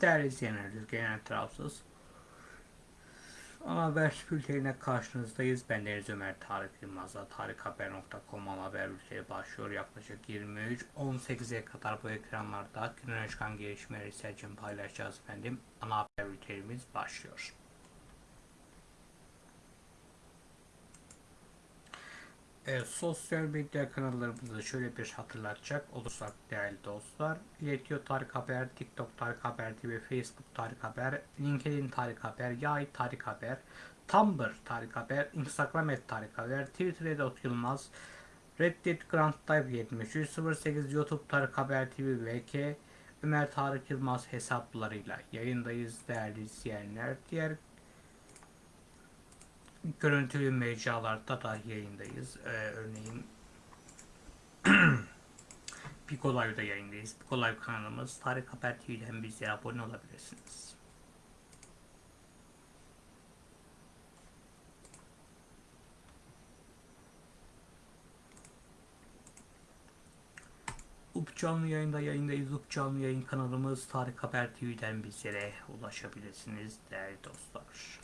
Değerli izleyenler, genel tarafsız. Ana haber bültenine karşınızdayız. Ben Deniz Ömer Tarık Yılmaz'la tarikhaber.com ana haber bülteni başlıyor. Yaklaşık 23-18'e kadar bu ekranlarda günün çıkan gelişmeleri için paylaşacağız efendim. Ana haber bültenimiz başlıyor. Evet, sosyal medya kanallarımızı şöyle bir hatırlatacak olursak değerli dostlar. İletiyor Tarık Haber, TikTok Tarık Haber TV, Facebook Tarık Haber, LinkedIn Tarık Haber, Yay Tarık Haber, Tumblr Tarık Haber, Instagram et Tarık Haber, Twitter Edot Yılmaz, Reddit Grand Dive 7308, YouTube Tarık Haber TV VK, Ömer Tarık Yılmaz hesaplarıyla yayındayız değerli izleyenler. Diğer görüntülü mecralarda da yayındayız. Ee, örneğin Pico Live'da yayındayız. Pico Live kanalımız Tarık Haber TV'den bize abone olabilirsiniz. UP canlı yayında yayındayız. UP canlı yayın kanalımız Tarık Haber TV'den bizlere ulaşabilirsiniz değerli dostlar.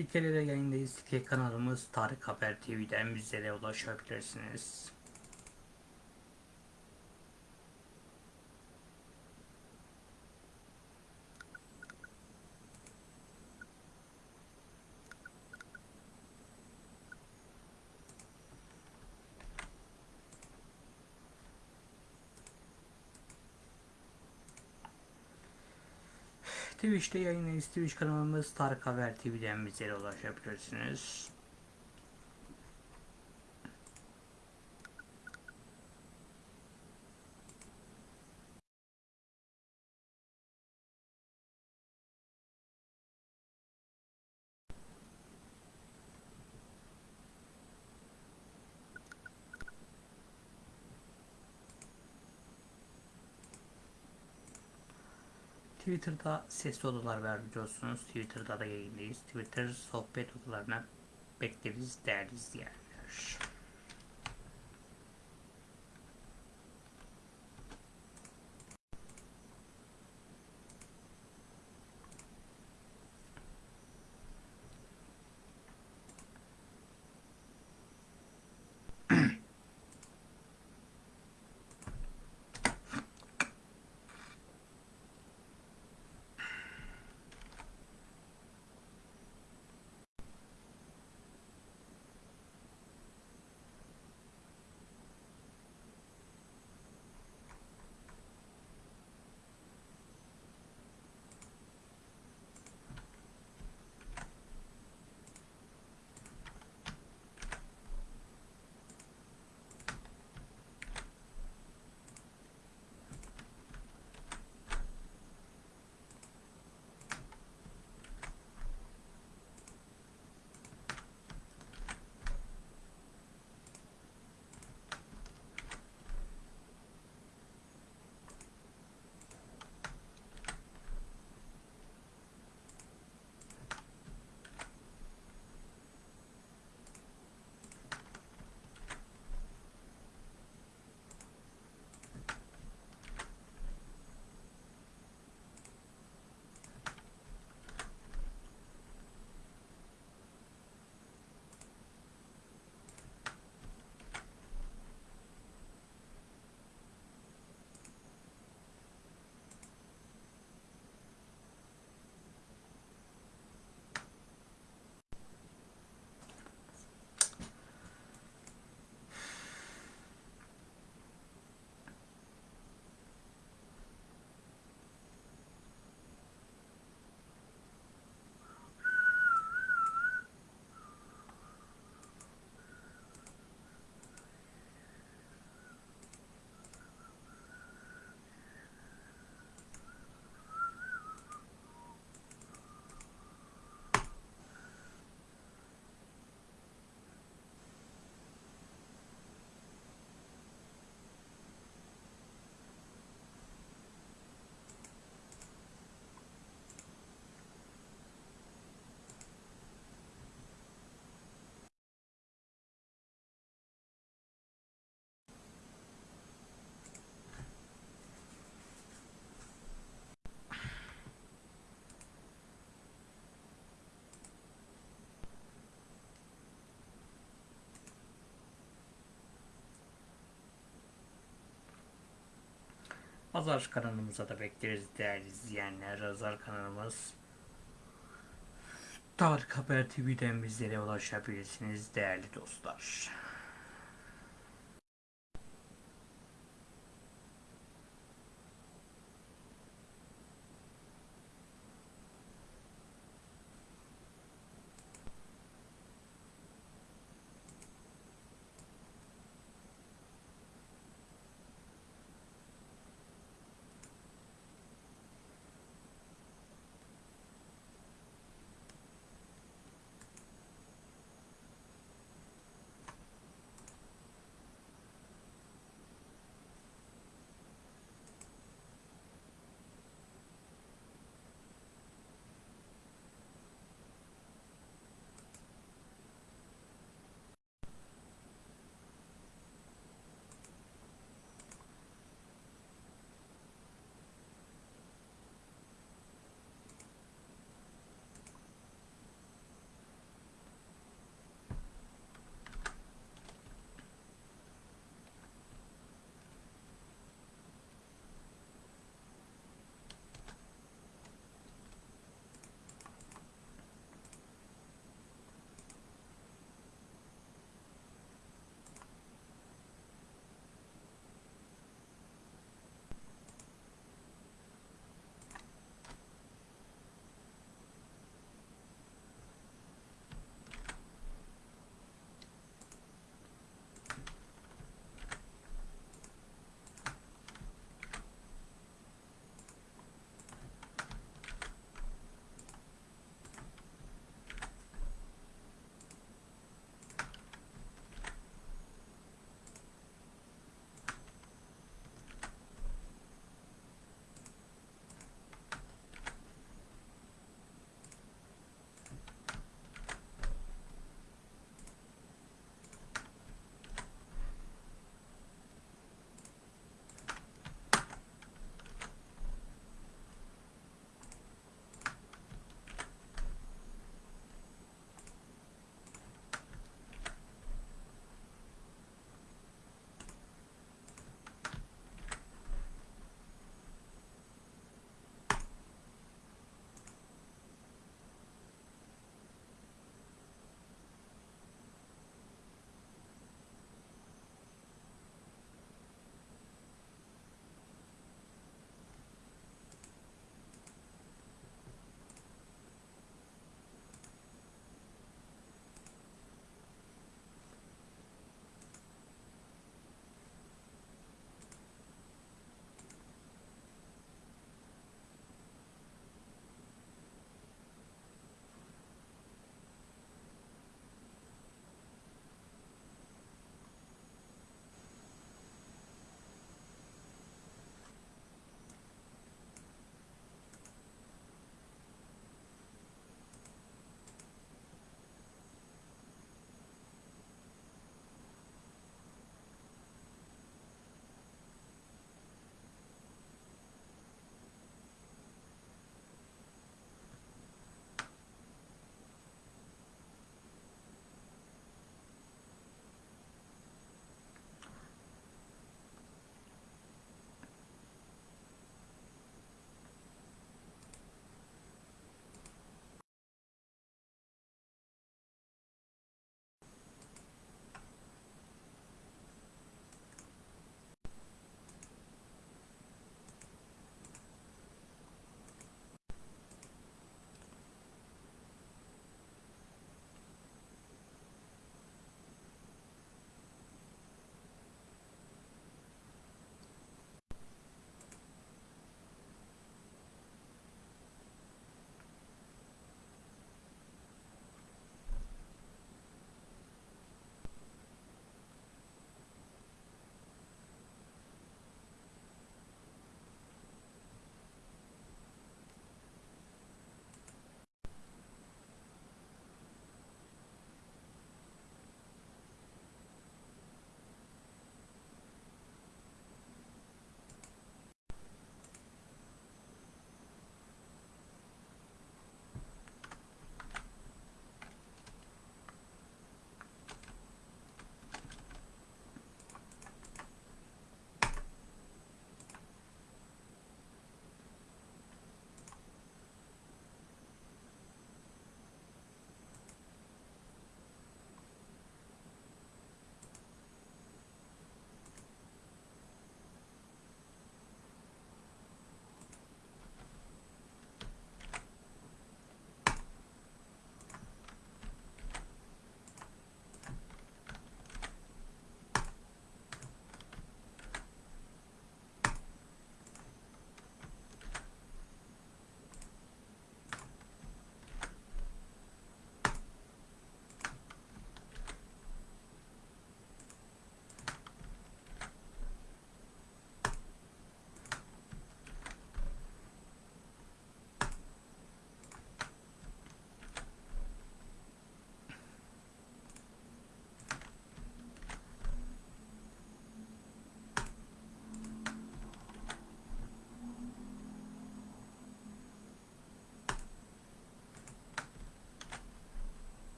Dikeli'de yayındayız. Dikey kanalımız Tarık Haber TV'den bizlere ulaşabilirsiniz. Twitch'te yayındayız. Twitch kanalımız Tarık Haber TV'den bizlere ulaşabilirsiniz. Twitter'da sesli odalar var. Twitter'da da yayındayız. Twitter sohbet odalarına bekleriz değerli izleyenler. Azar kanalımıza da bekleriz değerli izleyenler. Azar kanalımız Tarık Haber TV'den bizlere ulaşabilirsiniz değerli dostlar.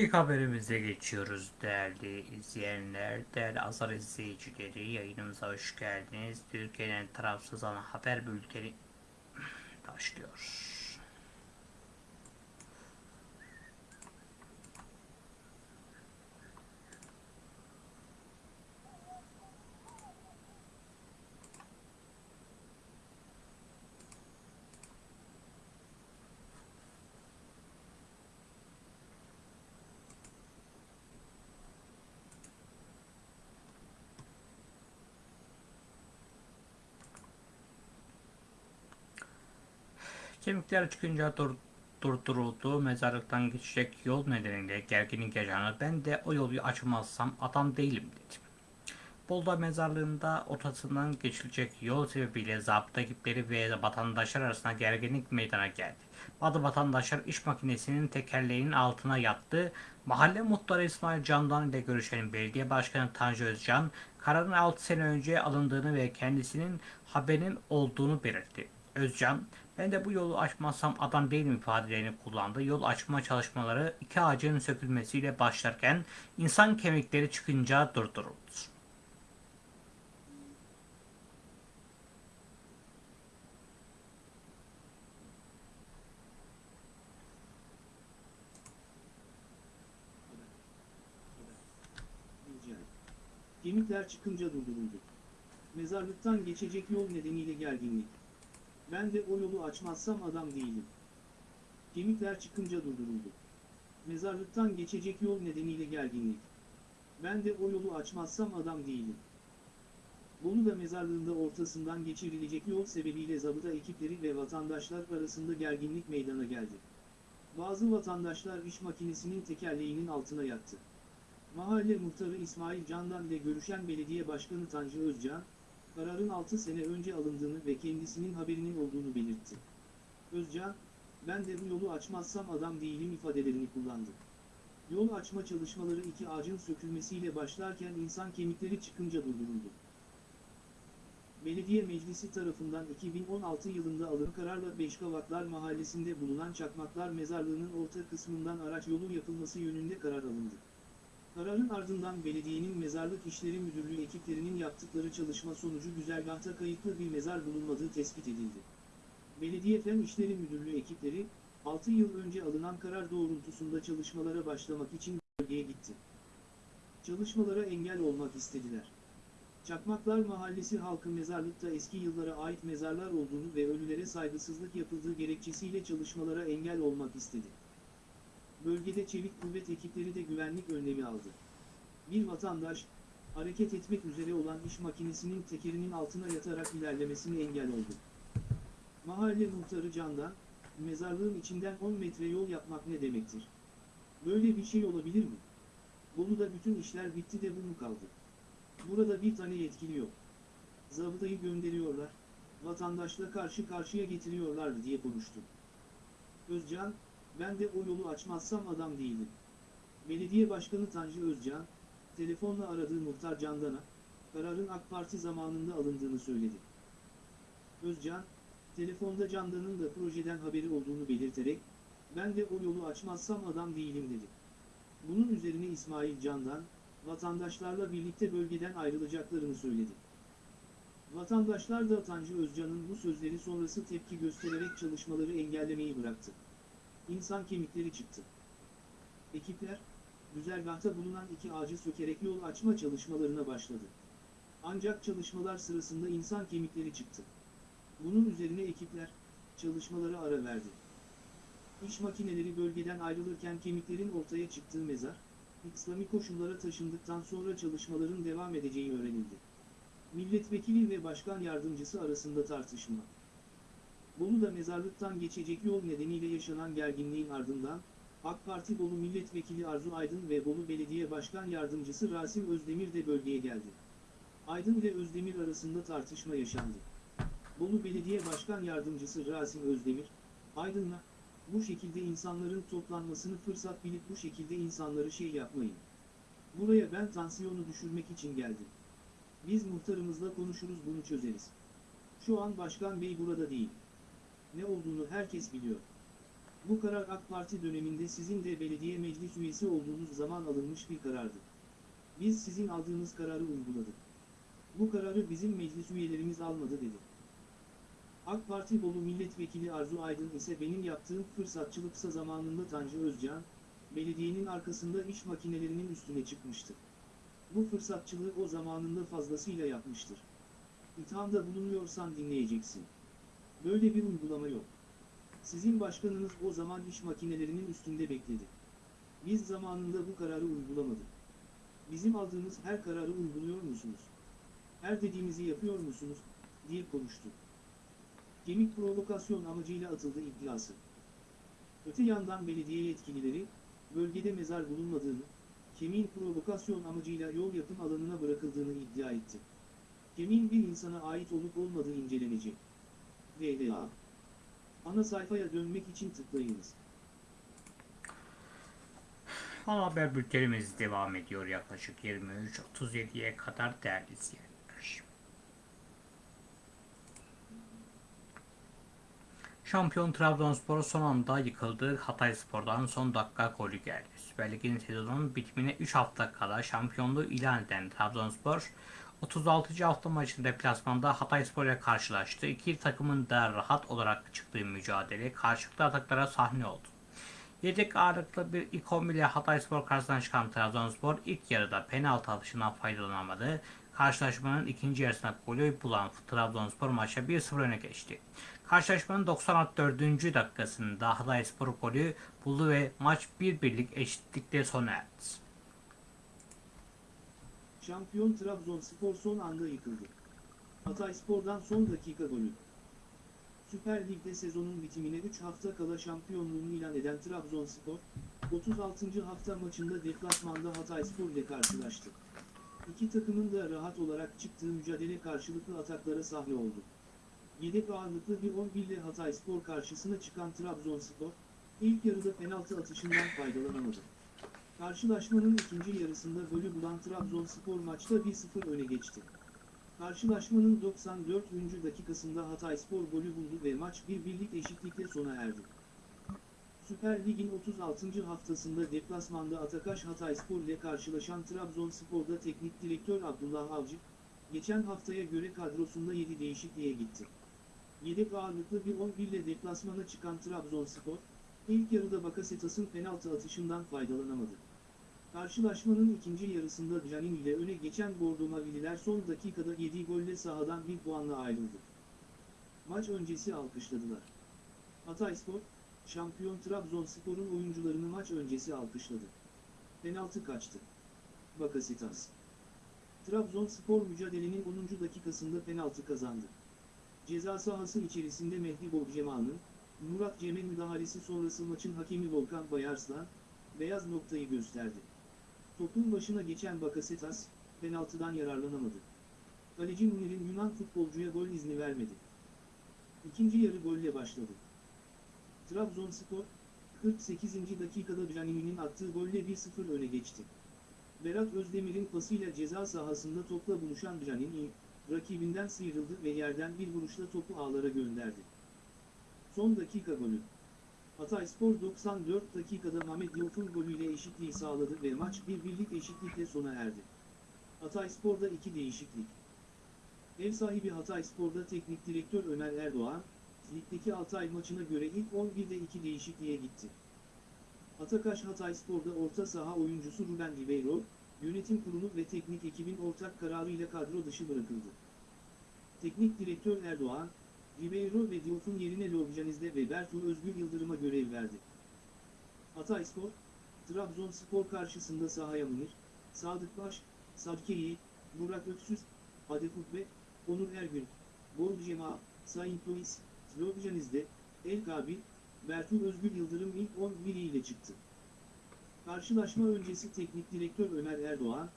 İlk haberimize geçiyoruz değerli izleyenler, değerli azar izleyicileri. Yayınımıza hoş geldiniz. Türkiye'nin tarafsız ana haber bülteni başlıyor. Kemikler çıkınca dur, durduruldu. Mezarlıktan geçecek yol nedeniyle gerginlik yaşanır. Ben de o yolu açmazsam adam değilim dedim. Bolu'da mezarlığında ortasından geçilecek yol sebebiyle zabıta ekipleri ve vatandaşlar arasında gerginlik meydana geldi. Bazı vatandaşlar iş makinesinin tekerleğinin altına yattı. Mahalle muhtarı İsmail Candan ile görüşen belediye başkanı Tanju Özcan, kararın 6 sene önce alındığını ve kendisinin haberinin olduğunu belirtti. Özcan, ben de bu yolu açmazsam adam değilim ifadelerini kullandı. Yol açma çalışmaları iki ağacın sökülmesiyle başlarken insan kemikleri çıkınca durduruldu. Rica. Gemikler çıkınca durduruldu. Mezarlıktan geçecek yol nedeniyle gerginlik. Ben de o yolu açmazsam adam değilim. Gemikler çıkınca durduruldu. Mezarlıktan geçecek yol nedeniyle gerginlik. Ben de o yolu açmazsam adam değilim. Bolu'da mezarlığında ortasından geçirilecek yol sebebiyle zabıta ekipleri ve vatandaşlar arasında gerginlik meydana geldi. Bazı vatandaşlar iş makinesinin tekerleğinin altına yattı. Mahalle muhtarı İsmail Candan ile görüşen belediye başkanı Tanju Özcan, kararın 6 sene önce alındığını ve kendisinin haberinin olduğunu belirtti. Özcan, ben de bu yolu açmazsam adam değilim ifadelerini kullandı. Yol açma çalışmaları iki ağacın sökülmesiyle başlarken insan kemikleri çıkınca durduruldu. Belediye Meclisi tarafından 2016 yılında alınan kararla Beşkavaklar Mahallesi'nde bulunan Çakmaklar Mezarlığı'nın orta kısmından araç yolu yapılması yönünde karar alındı. Kararın ardından belediyenin Mezarlık İşleri Müdürlüğü ekiplerinin yaptıkları çalışma sonucu güzergahta kayıtlı bir mezar bulunmadığı tespit edildi. Belediye Fen İşleri Müdürlüğü ekipleri, 6 yıl önce alınan karar doğrultusunda çalışmalara başlamak için bölgeye gitti. Çalışmalara engel olmak istediler. Çakmaklar Mahallesi halkı mezarlıkta eski yıllara ait mezarlar olduğunu ve ölülere saygısızlık yapıldığı gerekçesiyle çalışmalara engel olmak istedi. Bölgede çevik kuvvet ekipleri de güvenlik önlemi aldı. Bir vatandaş, hareket etmek üzere olan iş makinesinin tekerinin altına yatarak ilerlemesine engel oldu. Mahalle muhtarı Candan, mezarlığın içinden 10 metre yol yapmak ne demektir? Böyle bir şey olabilir mi? Bolu'da bütün işler bitti de bu mu kaldı? Burada bir tane yetkili yok. Zabıtayı gönderiyorlar, vatandaşla karşı karşıya getiriyorlar diye konuştu. Özcan, ben de o yolu açmazsam adam değilim. Belediye Başkanı Tanju Özcan, telefonla aradığı muhtar Candan'a, kararın AK Parti zamanında alındığını söyledi. Özcan, telefonda Candan'ın da projeden haberi olduğunu belirterek, ben de o yolu açmazsam adam değilim dedi. Bunun üzerine İsmail Candan, vatandaşlarla birlikte bölgeden ayrılacaklarını söyledi. Vatandaşlar da Tanju Özcan'ın bu sözleri sonrası tepki göstererek çalışmaları engellemeyi bıraktı. İnsan kemikleri çıktı. Ekipler, güzergahta bulunan iki ağacı sökerek yol açma çalışmalarına başladı. Ancak çalışmalar sırasında insan kemikleri çıktı. Bunun üzerine ekipler, çalışmalara ara verdi. İş makineleri bölgeden ayrılırken kemiklerin ortaya çıktığı mezar, İslami koşullara taşındıktan sonra çalışmaların devam edeceği öğrenildi. Milletvekili ve başkan yardımcısı arasında tartışma. Bolu'da mezarlıktan geçecek yol nedeniyle yaşanan gerginliğin ardından, AK Parti Bolu Milletvekili Arzu Aydın ve Bolu Belediye Başkan Yardımcısı Rasim Özdemir de bölgeye geldi. Aydın ile Özdemir arasında tartışma yaşandı. Bolu Belediye Başkan Yardımcısı Rasim Özdemir, Aydın'la, bu şekilde insanların toplanmasını fırsat bilip bu şekilde insanları şey yapmayın. Buraya ben tansiyonu düşürmek için geldim. Biz muhtarımızla konuşuruz bunu çözeriz. Şu an başkan bey burada değil. Ne olduğunu herkes biliyor. Bu karar AK Parti döneminde sizin de belediye meclis üyesi olduğunuz zaman alınmış bir karardı. Biz sizin aldığınız kararı uyguladık. Bu kararı bizim meclis üyelerimiz almadı dedi. AK Parti Bolu Milletvekili Arzu Aydın ise benim yaptığım fırsatçılıksa zamanında Tanju Özcan, belediyenin arkasında iş makinelerinin üstüne çıkmıştı. Bu fırsatçılığı o zamanında fazlasıyla yapmıştır. İthamda bulunuyorsan dinleyeceksin. Böyle bir uygulama yok. Sizin başkanınız o zaman iş makinelerinin üstünde bekledi. Biz zamanında bu kararı uygulamadık. Bizim aldığımız her kararı uyguluyor musunuz? Her dediğimizi yapıyor musunuz? diye konuştu. Kemik provokasyon amacıyla atıldı iddiası. Öte yandan belediye yetkilileri, bölgede mezar bulunmadığını, kemiğin provokasyon amacıyla yol yapım alanına bırakıldığını iddia etti. Kemiğin bir insana ait olup olmadığı incelenecek. VLA Ana sayfaya dönmek için tıklayınız. Ana haber bültenimiz devam ediyor yaklaşık 23.37'ye kadar değerli izleyenler. Şampiyon Trabzonspor son anda yıkıldı. Hatay Spor'dan son dakika golü geldi. Süper Lig'in sezonun bitimine 3 hafta kala şampiyonluğu ilan eden Trabzonspor 36. hafta maçında deplasmanda Hatay Spor ile karşılaştı. İki takımın da rahat olarak çıktığı mücadele karşılıklı ataklara sahne oldu. Yedek ağırlıklı bir ilk 11 ile Hatayspor karşısına çıkan Trabzonspor ilk yarıda penaltı atışından faydalanamadı. Karşılaşmanın ikinci yarısında golü bulan Trabzonspor maça 1-0 öne geçti. Karşılaşmanın 94. dakikasında Hatayspor golü buldu ve maç 1-1'lik eşitlikle sona erdi. Şampiyon Trabzonspor son anda yıkıldı. Hatayspor'dan son dakika golü. Süper Lig'de sezonun bitimine 3 hafta kala şampiyonluğunu ilan eden Trabzonspor, 36. hafta maçında deplasmanda Hatayspor ile karşılaştı. İki takımın da rahat olarak çıktığı mücadele karşılıklı ataklara sahne oldu. Yedek ağırlıklı bir 11 ile Hatayspor karşısına çıkan Trabzonspor, ilk yarıda penaltı atışından faydalanamadı. Karşılaşmanın ikinci yarısında golü bulan Trabzonspor maçta 1-0 öne geçti. Karşılaşmanın 94. dakikasında Hatayspor golü buldu ve maç bir birlik eşitlikle sona erdi. Süper Lig'in 36. haftasında deplasmanda Atakaş Hatayspor ile karşılaşan Trabzonspor'da teknik direktör Abdullah Avcı, geçen haftaya göre kadrosunda 7 değişikliğe gitti. Yedek ağırlıklı bir 11 ile deplasmana çıkan Trabzonspor, ilk yarıda Bakasetas'ın penaltı atışından faydalanamadı. Karşılaşmanın ikinci yarısında Canin ile öne geçen Bordo Mavililer son dakikada yediği golle sahadan bir puanla ayrıldı. Maç öncesi alkışladılar. Hatayspor, şampiyon Trabzonspor'un oyuncularını maç öncesi alkışladı. Penaltı kaçtı. Bakasetas. Trabzonspor mücadelenin 10. dakikasında penaltı kazandı. Ceza sahası içerisinde Mehdi Bogceman'ın, Murat Cem'e müdahalesi sonrası maçın hakemi Volkan Bayarslan, beyaz noktayı gösterdi. Topun başına geçen Bakasetas, penaltıdan yararlanamadı. Kaleci Munir'in Yunan futbolcuya gol izni vermedi. İkinci yarı golle başladı. Trabzonspor, 48. dakikada Canini'nin attığı golle 1-0 öne geçti. Berat Özdemir'in pasıyla ceza sahasında topla buluşan Canini, rakibinden sıyrıldı ve yerden bir vuruşla topu ağlara gönderdi. Son dakika golü. Hatayspor 94 dakikada Mehmet Diof'un golüyle eşitliği sağladı ve maç bir birlik eşitlikle sona erdi. Hatayspor'da iki değişiklik. Ev sahibi Hatayspor'da teknik direktör Ömer Erdoğan, ligdeki Altay maçına göre ilk 11'de iki değişikliğe gitti. Atakaş Hatayspor'da orta saha oyuncusu Ruben Ribeiro, yönetim kurulu ve teknik ekibin ortak kararıyla kadro dışı bırakıldı. Teknik direktör Erdoğan, Ribeiro ve Diof'un yerine Lobjaniz'de ve Bertu Özgür Yıldırım'a görev verdi. Hatayspor, Trabzonspor karşısında sahaya Münir, Sadık Baş, Sadkeyi, Burak Öksüz, Adef Ukbe, Onur Ergün, Bol Cema, Saint Louis, Lobjaniz'de, El Kabil, Bertu Özgür Yıldırım ilk 11 ile çıktı. Karşılaşma öncesi teknik direktör Ömer Erdoğan,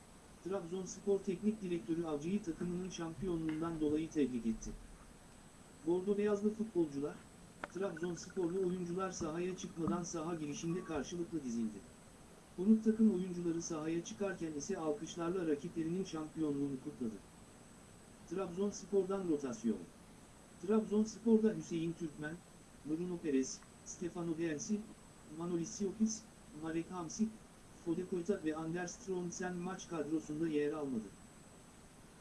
Trabzonspor teknik direktörü Avcı'yı takımının şampiyonluğundan dolayı tebrik etti. Bordo beyazlı futbolcular, Trabzonsporlu oyuncular sahaya çıkmadan saha girişinde karşılıklı dizildi. Konuk takım oyuncuları sahaya çıkarken ise alkışlarla rakiplerinin şampiyonluğunu kutladı. Trabzonspor'dan rotasyon. Trabzonspor'da Hüseyin Türkmen, Bruno Perez, Stefano Densi, Manolis Siopis, Marek Hamsik, Fode Koyta ve Anders Stromsen maç kadrosunda yer almadı.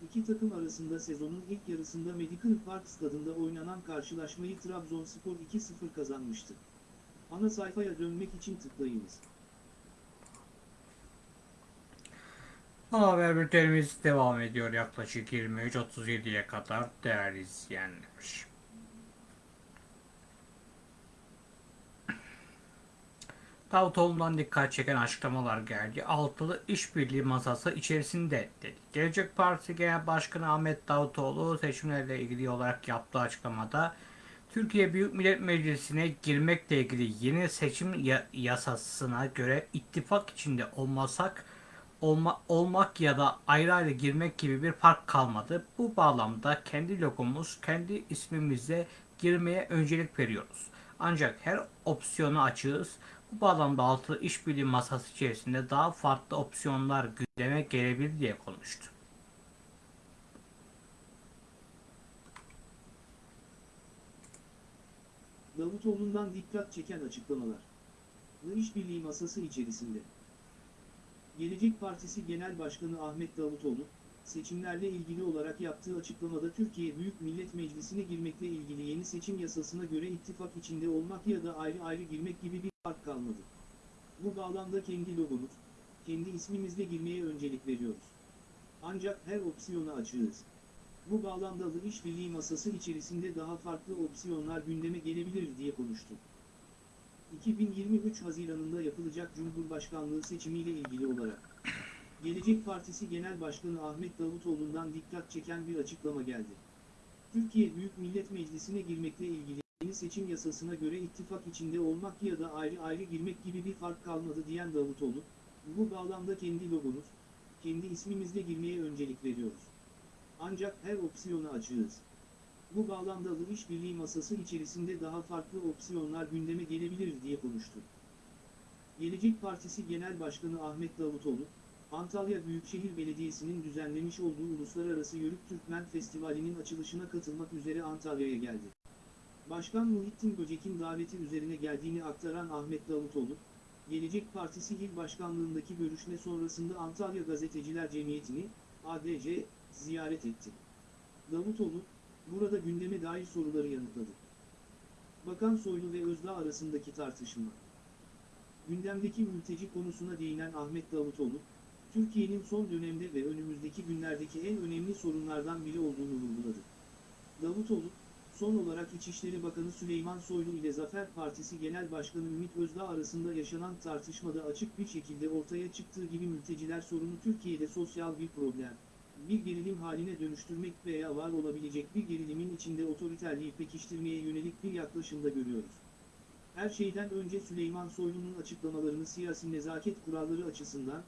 İki takım arasında sezonun ilk yarısında Medical Park stadında oynanan karşılaşmayı Trabzonspor 2-0 kazanmıştı. Ana sayfaya dönmek için tıklayınız. Ana haber bültenimiz devam ediyor yaklaşık 23.37'ye kadar değerli izleyenler. Davutoğlu'ndan dikkat çeken açıklamalar geldi. Altılı işbirliği masası içerisinde dedi. Gelecek Partisi Genel Başkanı Ahmet Davutoğlu seçimlerle ilgili olarak yaptığı açıklamada Türkiye Büyük Millet Meclisi'ne girmekle ilgili yeni seçim ya- yasasına göre ittifak içinde olmasak olma, olmak ya da ayrı ayrı girmek gibi bir fark kalmadı. Bu bağlamda kendi logomuz, kendi ismimizle girmeye öncelik veriyoruz. Ancak her opsiyonu açığız. Bu bağlamda altılı işbirliği masası içerisinde daha farklı opsiyonlar gündeme gelebilir diye konuştu. Davutoğlu'ndan dikkat çeken açıklamalar. Ve işbirliği masası içerisinde. Gelecek Partisi Genel Başkanı Ahmet Davutoğlu, seçimlerle ilgili olarak yaptığı açıklamada Türkiye Büyük Millet Meclisi'ne girmekle ilgili yeni seçim yasasına göre ittifak içinde olmak ya da ayrı ayrı girmek gibi bir fark kalmadı. Bu bağlamda kendi logomuz, kendi ismimizle girmeye öncelik veriyoruz. Ancak her opsiyona açığız. Bu bağlamda da işbirliği masası içerisinde daha farklı opsiyonlar gündeme gelebilir diye konuştu. 2023 Haziran'ında yapılacak Cumhurbaşkanlığı seçimiyle ilgili olarak Gelecek Partisi Genel Başkanı Ahmet Davutoğlu'ndan dikkat çeken bir açıklama geldi. Türkiye Büyük Millet Meclisi'ne girmekle ilgili yeni seçim yasasına göre ittifak içinde olmak ya da ayrı ayrı girmek gibi bir fark kalmadı diyen Davutoğlu, bu bağlamda kendi logomuz, kendi ismimizle girmeye öncelik veriyoruz. Ancak her opsiyona açığız. Bu bağlamda da işbirliği masası içerisinde daha farklı opsiyonlar gündeme gelebilir diye konuştu. Gelecek Partisi Genel Başkanı Ahmet Davutoğlu, Antalya Büyükşehir Belediyesi'nin düzenlemiş olduğu Uluslararası Yörük Türkmen Festivali'nin açılışına katılmak üzere Antalya'ya geldi. Başkan Muhittin Böcek'in daveti üzerine geldiğini aktaran Ahmet Davutoğlu, Gelecek Partisi İl Başkanlığındaki görüşme sonrasında Antalya Gazeteciler Cemiyeti'ni, ADC, ziyaret etti. Davutoğlu, burada gündeme dair soruları yanıtladı. Bakan Soylu ve Özdağ arasındaki tartışma. Gündemdeki mülteci konusuna değinen Ahmet Davutoğlu, Türkiye'nin son dönemde ve önümüzdeki günlerdeki en önemli sorunlardan biri olduğunu vurguladı. Davutoğlu, son olarak İçişleri Bakanı Süleyman Soylu ile Zafer Partisi Genel Başkanı Ümit Özdağ arasında yaşanan tartışmada açık bir şekilde ortaya çıktığı gibi mülteciler sorunu Türkiye'de sosyal bir problem, bir gerilim haline dönüştürmek veya var olabilecek bir gerilimin içinde otoriterliği pekiştirmeye yönelik bir yaklaşımda görüyoruz. Her şeyden önce Süleyman Soylu'nun açıklamalarını siyasi nezaket kuralları açısından,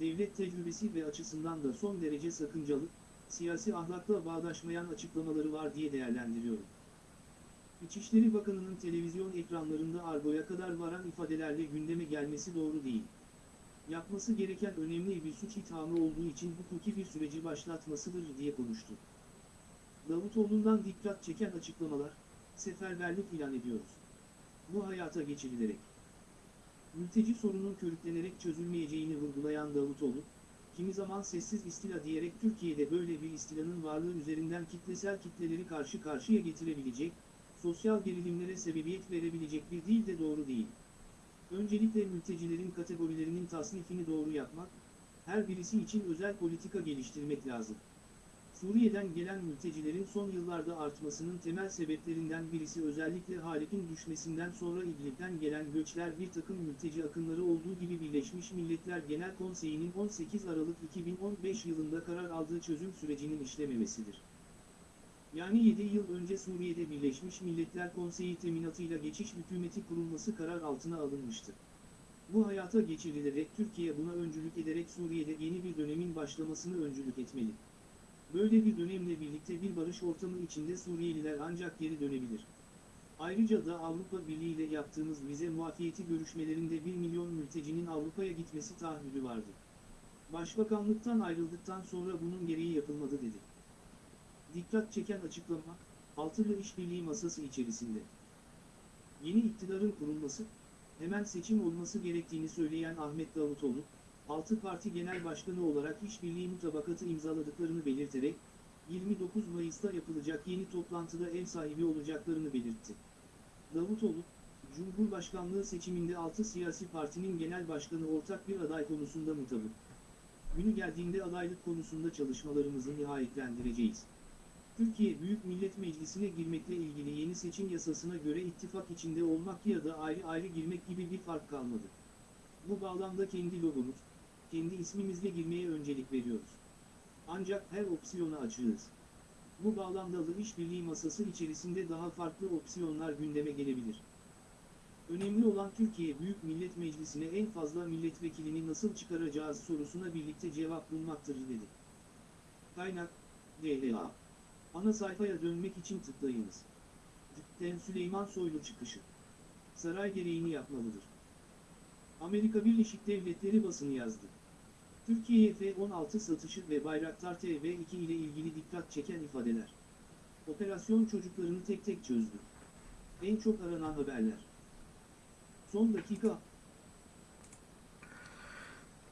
devlet tecrübesi ve açısından da son derece sakıncalı, siyasi ahlakla bağdaşmayan açıklamaları var diye değerlendiriyorum. İçişleri Bakanı'nın televizyon ekranlarında argoya kadar varan ifadelerle gündeme gelmesi doğru değil. Yapması gereken önemli bir suç ithamı olduğu için hukuki bir süreci başlatmasıdır diye konuştu. Davutoğlu'ndan dikkat çeken açıklamalar, seferberlik ilan ediyoruz. Bu hayata geçirilerek. Mülteci sorunun körüklenerek çözülmeyeceğini vurgulayan Davutoğlu, kimi zaman sessiz istila diyerek Türkiye'de böyle bir istilanın varlığı üzerinden kitlesel kitleleri karşı karşıya getirebilecek, sosyal gerilimlere sebebiyet verebilecek bir dil de doğru değil. Öncelikle mültecilerin kategorilerinin tasnifini doğru yapmak, her birisi için özel politika geliştirmek lazım. Suriye'den gelen mültecilerin son yıllarda artmasının temel sebeplerinden birisi özellikle Halep'in düşmesinden sonra İdlib'den gelen göçler bir takım mülteci akınları olduğu gibi Birleşmiş Milletler Genel Konseyi'nin 18 Aralık 2015 yılında karar aldığı çözüm sürecinin işlememesidir. Yani 7 yıl önce Suriye'de Birleşmiş Milletler Konseyi teminatıyla geçiş hükümeti kurulması karar altına alınmıştı. Bu hayata geçirilerek Türkiye buna öncülük ederek Suriye'de yeni bir dönemin başlamasını öncülük etmeli. Böyle bir dönemle birlikte bir barış ortamı içinde Suriyeliler ancak geri dönebilir. Ayrıca da Avrupa Birliği ile yaptığımız vize muafiyeti görüşmelerinde 1 milyon mültecinin Avrupa'ya gitmesi taahhüdü vardı. Başbakanlıktan ayrıldıktan sonra bunun gereği yapılmadı dedi. Dikkat çeken açıklama, altılı işbirliği masası içerisinde. Yeni iktidarın kurulması, hemen seçim olması gerektiğini söyleyen Ahmet Davutoğlu, 6 parti genel başkanı olarak işbirliği mutabakatı imzaladıklarını belirterek, 29 Mayıs'ta yapılacak yeni toplantıda ev sahibi olacaklarını belirtti. Davutoğlu, Cumhurbaşkanlığı seçiminde 6 siyasi partinin genel başkanı ortak bir aday konusunda mutabık. Günü geldiğinde adaylık konusunda çalışmalarımızı nihayetlendireceğiz. Türkiye Büyük Millet Meclisi'ne girmekle ilgili yeni seçim yasasına göre ittifak içinde olmak ya da ayrı ayrı girmek gibi bir fark kalmadı. Bu bağlamda kendi logomuz, kendi ismimizle girmeye öncelik veriyoruz. Ancak her opsiyona açığız. Bu bağlamda da işbirliği masası içerisinde daha farklı opsiyonlar gündeme gelebilir. Önemli olan Türkiye Büyük Millet Meclisi'ne en fazla milletvekilini nasıl çıkaracağız sorusuna birlikte cevap bulmaktır dedi. Kaynak, DLA. Ana sayfaya dönmek için tıklayınız. Tıkten Süleyman Soylu çıkışı. Saray gereğini yapmalıdır. Amerika Birleşik Devletleri basını yazdı. Türkiye'ye F-16 satışı ve Bayraktar TB2 ile ilgili dikkat çeken ifadeler. Operasyon çocuklarını tek tek çözdü. En çok aranan haberler. Son dakika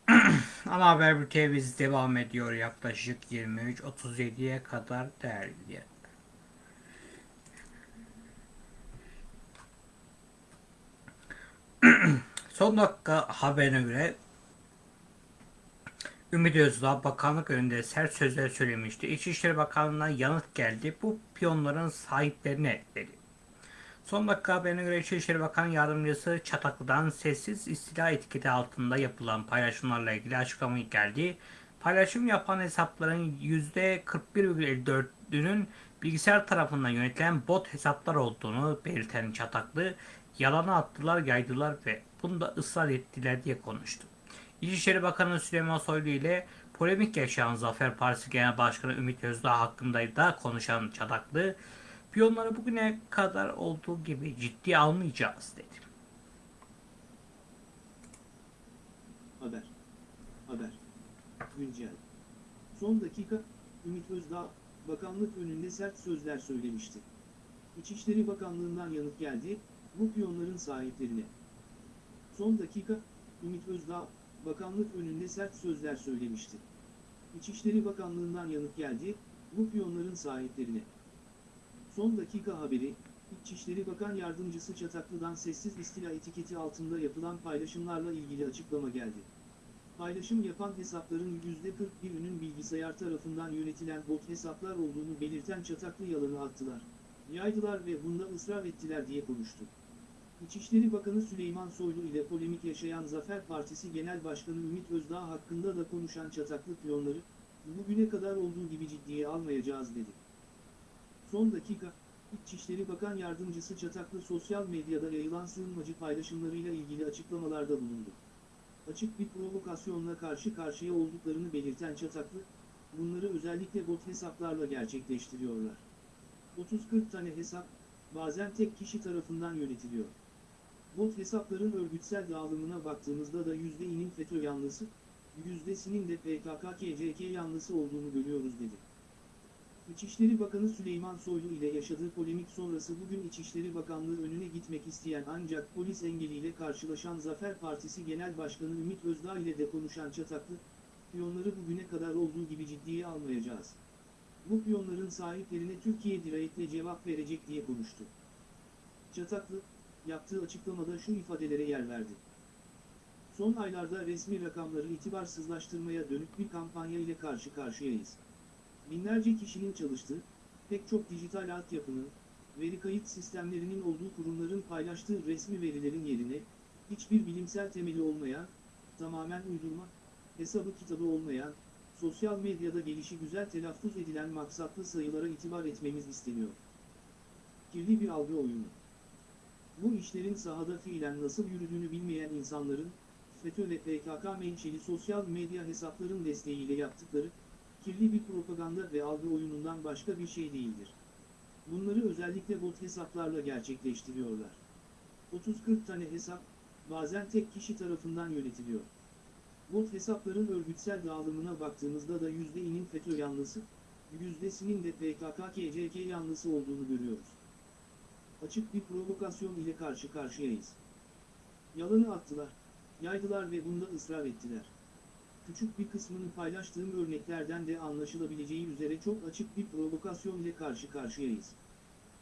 Ana haber bültenimiz devam ediyor yaklaşık 23.37'ye kadar değerli. Son dakika haberine göre Ümit Özdağ bakanlık önünde sert sözler söylemişti. İçişleri Bakanlığı'ndan yanıt geldi. Bu piyonların sahiplerine dedi. Son dakika haberine göre İçişleri Bakan Yardımcısı Çataklı'dan sessiz istila etiketi altında yapılan paylaşımlarla ilgili açıklama geldi. Paylaşım yapan hesapların %41,54'ünün bilgisayar tarafından yönetilen bot hesaplar olduğunu belirten Çataklı, yalana attılar, yaydılar ve bunda ısrar ettiler diye konuştu. İçişleri Bakanı Süleyman Soylu ile polemik yaşayan Zafer Partisi Genel Başkanı Ümit Özdağ hakkında da konuşan Çataklı, piyonları bugüne kadar olduğu gibi ciddi almayacağız dedi. haber. Haber. Güncel. Son dakika, Ümit Özdağ, bakanlık önünde sert sözler söylemişti. İçişleri Bakanlığı'ndan yanıt geldi, bu piyonların sahiplerine. Son dakika, Ümit Özdağ, bakanlık önünde sert sözler söylemişti. İçişleri Bakanlığı'ndan yanıt geldi, bu piyonların sahiplerine. Son dakika haberi, İçişleri Bakan Yardımcısı Çataklı'dan sessiz istila etiketi altında yapılan paylaşımlarla ilgili açıklama geldi. Paylaşım yapan hesapların %41'ünün bilgisayar tarafından yönetilen bot hesaplar olduğunu belirten Çataklı yalanı attılar. Yaydılar ve bunda ısrar ettiler diye konuştu. İçişleri Bakanı Süleyman Soylu ile polemik yaşayan Zafer Partisi Genel Başkanı Ümit Özdağ hakkında da konuşan Çataklı piyonları, bugüne kadar olduğu gibi ciddiye almayacağız dedi. Son dakika, İçişleri Bakan Yardımcısı Çataklı sosyal medyada yayılan sığınmacı paylaşımlarıyla ilgili açıklamalarda bulundu. Açık bir provokasyonla karşı karşıya olduklarını belirten Çataklı, bunları özellikle bot hesaplarla gerçekleştiriyorlar. 30-40 tane hesap, bazen tek kişi tarafından yönetiliyor. Bot hesapların örgütsel dağılımına baktığımızda da %'inin FETÖ yanlısı, %'sinin de PKK-KCK yanlısı olduğunu görüyoruz dedi. İçişleri Bakanı Süleyman Soylu ile yaşadığı polemik sonrası bugün İçişleri Bakanlığı önüne gitmek isteyen ancak polis engeliyle karşılaşan Zafer Partisi Genel Başkanı Ümit Özdağ ile de konuşan Çataklı, piyonları bugüne kadar olduğu gibi ciddiye almayacağız. Bu piyonların sahiplerine Türkiye dirayetle cevap verecek diye konuştu. Çataklı, yaptığı açıklamada şu ifadelere yer verdi. Son aylarda resmi rakamları itibarsızlaştırmaya dönük bir kampanya ile karşı karşıyayız. Binlerce kişinin çalıştığı, pek çok dijital altyapının, veri kayıt sistemlerinin olduğu kurumların paylaştığı resmi verilerin yerine, hiçbir bilimsel temeli olmayan, tamamen uydurma, hesabı kitabı olmayan, sosyal medyada gelişi güzel telaffuz edilen maksatlı sayılara itibar etmemiz isteniyor. Kirli bir algı oyunu. Bu işlerin sahada fiilen nasıl yürüdüğünü bilmeyen insanların, FETÖ ve PKK menşeli sosyal medya hesapların desteğiyle yaptıkları, kirli bir propaganda ve algı oyunundan başka bir şey değildir. Bunları özellikle bot hesaplarla gerçekleştiriyorlar. 30-40 tane hesap, bazen tek kişi tarafından yönetiliyor. Bot hesapların örgütsel dağılımına baktığımızda da %'inin FETÖ yanlısı, %'sinin de PKK-KCK yanlısı olduğunu görüyoruz. Açık bir provokasyon ile karşı karşıyayız. Yalanı attılar, yaydılar ve bunda ısrar ettiler. Küçük bir kısmını paylaştığım örneklerden de anlaşılabileceği üzere çok açık bir provokasyon ile karşı karşıyayız.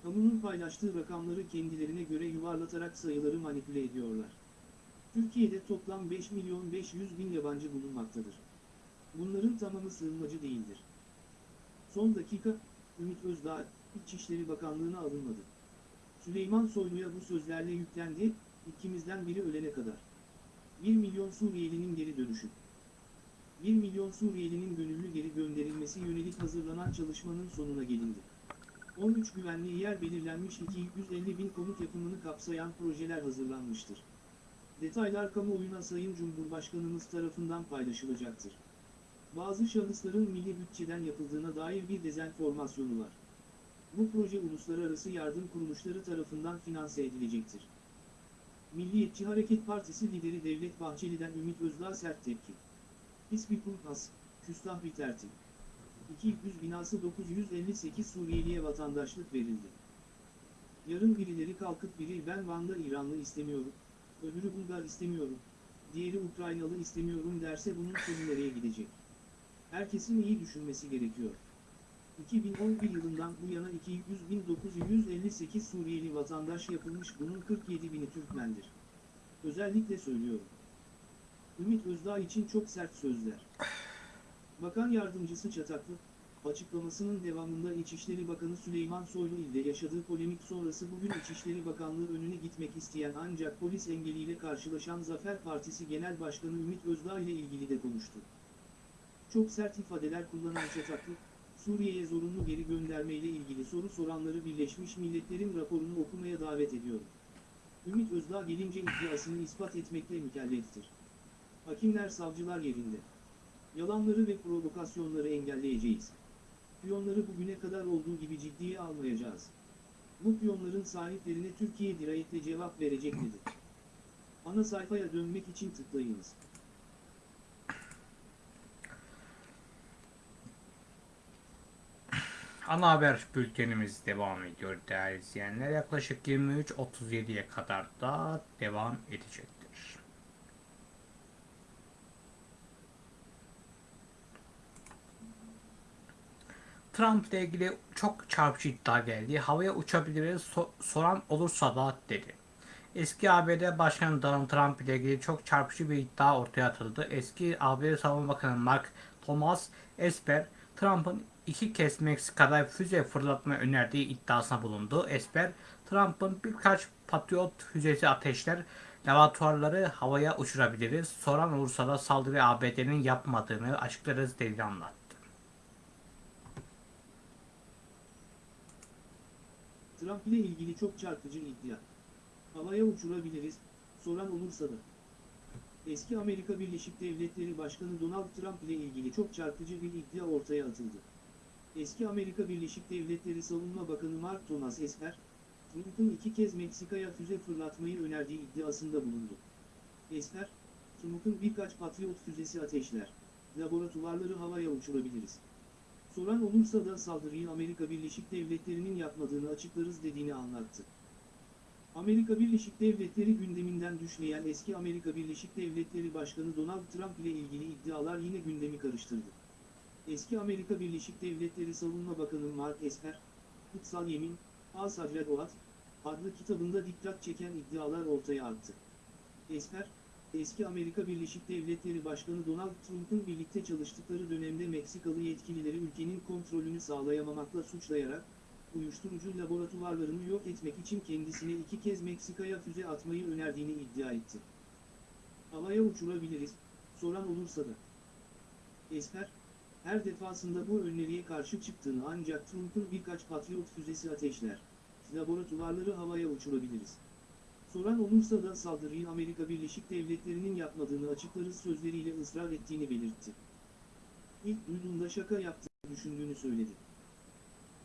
Kamunun paylaştığı rakamları kendilerine göre yuvarlatarak sayıları manipüle ediyorlar. Türkiye'de toplam 5 milyon 500 bin yabancı bulunmaktadır. Bunların tamamı sığınmacı değildir. Son dakika, Ümit Özdağ, İçişleri Bakanlığı'na alınmadı. Süleyman Soylu'ya bu sözlerle yüklendi, ikimizden biri ölene kadar. 1 milyon Suriyelinin geri dönüşü. 1 milyon Suriyelinin gönüllü geri gönderilmesi yönelik hazırlanan çalışmanın sonuna gelindi. 13 güvenli yer belirlenmiş 250 bin konut yapımını kapsayan projeler hazırlanmıştır. Detaylar kamuoyuna Sayın Cumhurbaşkanımız tarafından paylaşılacaktır. Bazı şahısların milli bütçeden yapıldığına dair bir dezenformasyonu var. Bu proje uluslararası yardım kuruluşları tarafından finanse edilecektir. Milliyetçi Hareket Partisi lideri Devlet Bahçeli'den Ümit Özdağ sert tepki. İsmi Kurpas, küstah bir tertip. 200 binası 958 Suriyeliye vatandaşlık verildi. Yarın birileri kalkıp biri ben Van'da İranlı istemiyorum, öbürü Bulgar istemiyorum, diğeri Ukraynalı istemiyorum derse bunun sonu nereye gidecek? Herkesin iyi düşünmesi gerekiyor. 2011 yılından bu yana 200.958 Suriyeli vatandaş yapılmış bunun 47 bini Türkmendir. Özellikle söylüyorum. Ümit Özdağ için çok sert sözler. Bakan Yardımcısı Çataklı, açıklamasının devamında İçişleri Bakanı Süleyman Soylu ile yaşadığı polemik sonrası bugün İçişleri Bakanlığı önüne gitmek isteyen ancak polis engeliyle karşılaşan Zafer Partisi Genel Başkanı Ümit Özdağ ile ilgili de konuştu. Çok sert ifadeler kullanan Çataklı, Suriye'ye zorunlu geri gönderme ile ilgili soru soranları Birleşmiş Milletler'in raporunu okumaya davet ediyorum. Ümit Özdağ gelince iddiasını ispat etmekle mükelleftir. Hakimler savcılar yerinde. Yalanları ve provokasyonları engelleyeceğiz. Piyonları bugüne kadar olduğu gibi ciddiye almayacağız. Bu piyonların sahiplerine Türkiye dirayetle cevap verecek dedi. Ana sayfaya dönmek için tıklayınız. Ana haber bültenimiz devam ediyor değerli izleyenler. Yaklaşık 23.37'ye kadar da devam edecektir. Trump ile ilgili çok çarpıcı iddia geldi. Havaya uçabiliriz so- soran olursa da dedi. Eski ABD Başkanı Donald Trump ile ilgili çok çarpıcı bir iddia ortaya atıldı. Eski ABD Savunma Bakanı Mark Thomas Esper, Trump'ın iki kez Meksika'da füze fırlatma önerdiği iddiasına bulundu. Esper, Trump'ın birkaç Patriot füzesi ateşler laboratuvarları havaya uçurabiliriz. Soran olursa da saldırı ABD'nin yapmadığını açıklarız dediğini anlattı. Trump ile ilgili çok çarpıcı iddia. Havaya uçurabiliriz, soran olursa da. Eski Amerika Birleşik Devletleri Başkanı Donald Trump ile ilgili çok çarpıcı bir iddia ortaya atıldı. Eski Amerika Birleşik Devletleri Savunma Bakanı Mark Thomas Esper, Trump'ın iki kez Meksika'ya füze fırlatmayı önerdiği iddiasında bulundu. Esper, Trump'ın birkaç Patriot füzesi ateşler, laboratuvarları havaya uçurabiliriz. Soran olursa da saldırıyı Amerika Birleşik Devletleri'nin yapmadığını açıklarız dediğini anlattı. Amerika Birleşik Devletleri gündeminden düşmeyen eski Amerika Birleşik Devletleri Başkanı Donald Trump ile ilgili iddialar yine gündemi karıştırdı. Eski Amerika Birleşik Devletleri Savunma Bakanı Mark Esper, Kutsal Yemin, Al-Sadred Oat, adlı kitabında dikkat çeken iddialar ortaya attı. Esper, eski Amerika Birleşik Devletleri Başkanı Donald Trump'ın birlikte çalıştıkları dönemde Meksikalı yetkilileri ülkenin kontrolünü sağlayamamakla suçlayarak, uyuşturucu laboratuvarlarını yok etmek için kendisine iki kez Meksika'ya füze atmayı önerdiğini iddia etti. Havaya uçurabiliriz, soran olursa da. Esper, her defasında bu öneriye karşı çıktığını ancak Trump'ın birkaç Patriot füzesi ateşler, laboratuvarları havaya uçurabiliriz. Soran olursa da saldırıyı Amerika Birleşik Devletleri'nin yapmadığını açıklarız sözleriyle ısrar ettiğini belirtti. İlk duyduğunda şaka yaptığını düşündüğünü söyledi.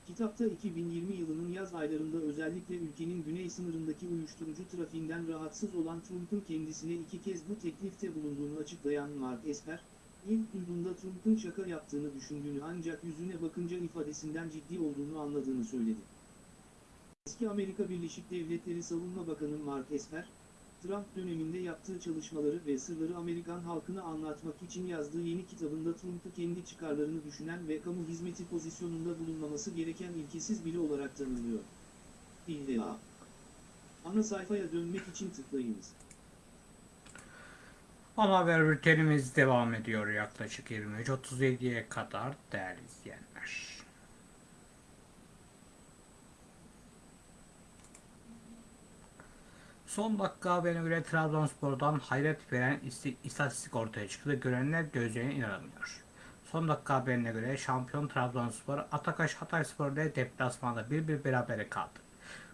Kitapta 2020 yılının yaz aylarında özellikle ülkenin güney sınırındaki uyuşturucu trafiğinden rahatsız olan Trump'ın kendisine iki kez bu teklifte bulunduğunu açıklayan Mark Esper, ilk duyduğunda Trump'ın şaka yaptığını düşündüğünü ancak yüzüne bakınca ifadesinden ciddi olduğunu anladığını söyledi. Eski Amerika Birleşik Devletleri Savunma Bakanı Mark Esper, Trump döneminde yaptığı çalışmaları ve sırları Amerikan halkına anlatmak için yazdığı yeni kitabında Trump'ı kendi çıkarlarını düşünen ve kamu hizmeti pozisyonunda bulunmaması gereken ilkesiz biri olarak tanımlıyor. İlla. Ana sayfaya dönmek için tıklayınız. Ana haber bültenimiz devam ediyor yaklaşık 23.37'ye kadar değerli izleyenler. Son dakika haberine göre Trabzonspor'dan hayret veren isti- istatistik ortaya çıktı. Görenler gözlerine inanamıyor. Son dakika haberine göre şampiyon Trabzonspor Atakaş Hatayspor ile deplasmanda bir bir berabere kaldı.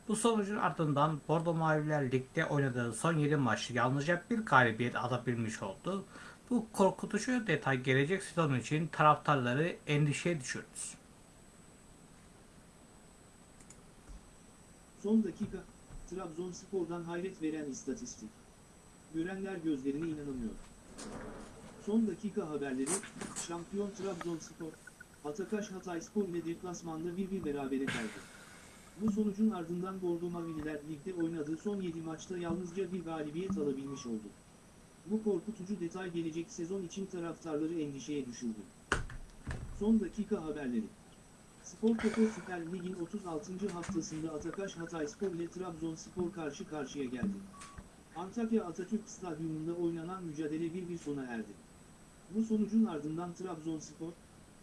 Bu sonucun ardından Bordo Maviler Lig'de oynadığı son 7 maçta yalnızca bir galibiyet alabilmiş oldu. Bu korkutucu detay gelecek sezon için taraftarları endişeye düşürdü. Son dakika, Trabzonspor'dan hayret veren istatistik. Görenler gözlerine inanamıyor. Son dakika haberleri, şampiyon Trabzonspor, Atakaş Hatayspor ile deplasmanda bir bir berabere kaldı. Bu sonucun ardından Bordo Mavililer ligde oynadığı son 7 maçta yalnızca bir galibiyet alabilmiş oldu. Bu korkutucu detay gelecek sezon için taraftarları endişeye düşürdü. Son dakika haberleri. Spor Toto Süper Lig'in 36. haftasında Atakaş Hatayspor ile Trabzonspor karşı karşıya geldi. Antakya Atatürk Stadyumunda oynanan mücadele 1-1 sona erdi. Bu sonucun ardından Trabzonspor,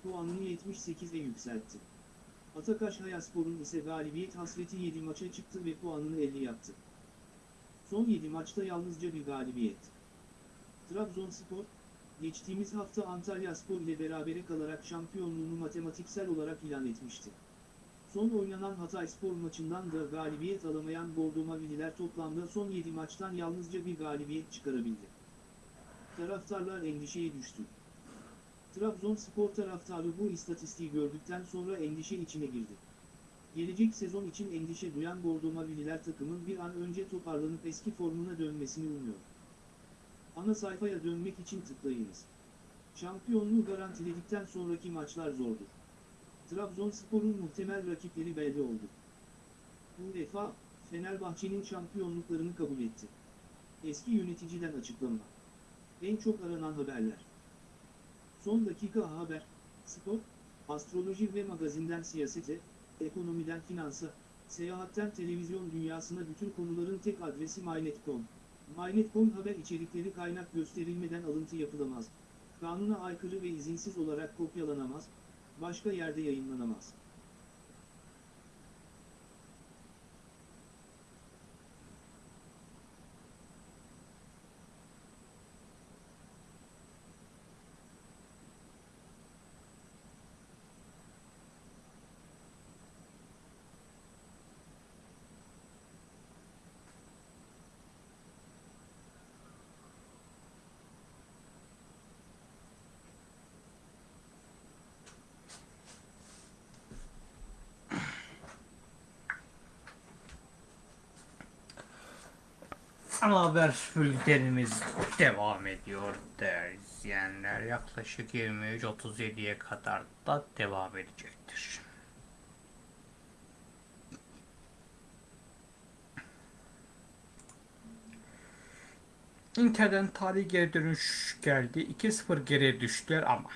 puanını 78'e yükseltti. Atakaş Hayaspor'un ise galibiyet hasreti 7 maça çıktı ve puanını 50 yaptı. Son 7 maçta yalnızca bir galibiyet. Trabzonspor, geçtiğimiz hafta Antalya Spor ile berabere kalarak şampiyonluğunu matematiksel olarak ilan etmişti. Son oynanan Hatayspor maçından da galibiyet alamayan Bordo Mavililer toplamda son 7 maçtan yalnızca bir galibiyet çıkarabildi. Taraftarlar endişeye düştü. Trabzonspor taraftarı bu istatistiği gördükten sonra endişe içine girdi. Gelecek sezon için endişe duyan Bordo Mavililer takımın bir an önce toparlanıp eski formuna dönmesini umuyor. Ana sayfaya dönmek için tıklayınız. Şampiyonluğu garantiledikten sonraki maçlar zordur. Trabzonspor'un muhtemel rakipleri belli oldu. UEFA, Fenerbahçe'nin şampiyonluklarını kabul etti. Eski yöneticiden açıklama. En çok aranan haberler. Son dakika haber, spor, astroloji ve magazinden siyasete, ekonomiden finansa, seyahatten televizyon dünyasına bütün konuların tek adresi MyNet.com. MyNet.com haber içerikleri kaynak gösterilmeden alıntı yapılamaz. Kanuna aykırı ve izinsiz olarak kopyalanamaz, başka yerde yayınlanamaz. Ana haber bültenimiz devam ediyor değerli izleyenler. Yaklaşık 23.37'ye kadar da devam edecektir. Inter'den tarihi geri dönüş geldi. 2-0 geriye düştüler ama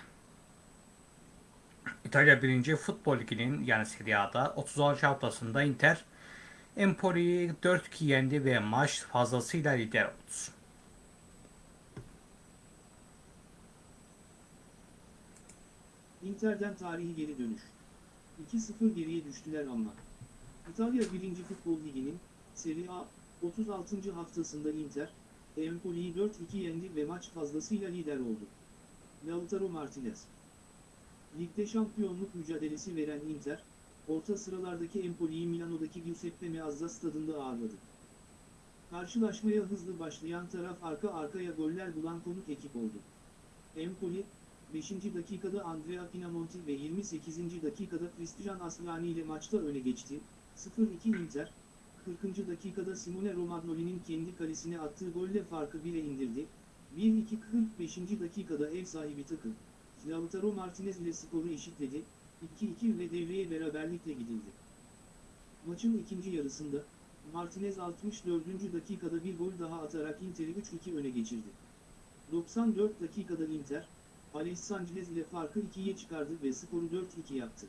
İtalya 1. Futbol Ligi'nin yani Serie A'da 36 haftasında Inter Empoli'yi 4-2 yendi ve maç fazlasıyla lider oldu. Inter'den tarihi geri dönüş. 2-0 geriye düştüler ama. İtalya 1. Futbol Ligi'nin Serie A 36. haftasında Inter, Empoli'yi 4-2 yendi ve maç fazlasıyla lider oldu. Lautaro Martinez Ligde şampiyonluk mücadelesi veren Inter, orta sıralardaki Empoli'yi Milano'daki Giuseppe Meazza stadında ağırladı. Karşılaşmaya hızlı başlayan taraf arka arkaya goller bulan konuk ekip oldu. Empoli, 5. dakikada Andrea Pinamonti ve 28. dakikada Cristian Aslani ile maçta öne geçti. 0-2 Inter, 40. dakikada Simone Romagnoli'nin kendi kalesine attığı golle farkı 1'e indirdi. 1-2 45. dakikada ev sahibi takım, Lautaro Martinez ile skoru eşitledi. 2-2 ve devreye beraberlikle gidildi. Maçın ikinci yarısında, Martinez 64. dakikada bir gol daha atarak Inter'i 3-2 öne geçirdi. 94 dakikada Inter, Alex Sanchez ile farkı 2'ye çıkardı ve skoru 4-2 yaptı.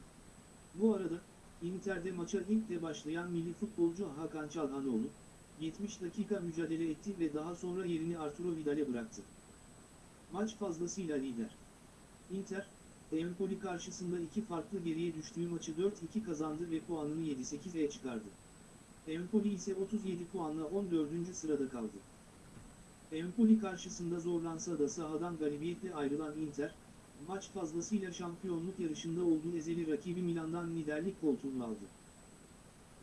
Bu arada, Inter'de maça ilk de başlayan milli futbolcu Hakan Çalhanoğlu, 70 dakika mücadele etti ve daha sonra yerini Arturo Vidal'e bıraktı. Maç fazlasıyla lider. Inter, Empoli karşısında iki farklı geriye düştüğü maçı 4-2 kazandı ve puanını 7-8'e çıkardı. Empoli ise 37 puanla 14. sırada kaldı. Empoli karşısında zorlansa da sahadan galibiyetle ayrılan Inter, maç fazlasıyla şampiyonluk yarışında olduğu ezeli rakibi Milan'dan liderlik koltuğunu aldı.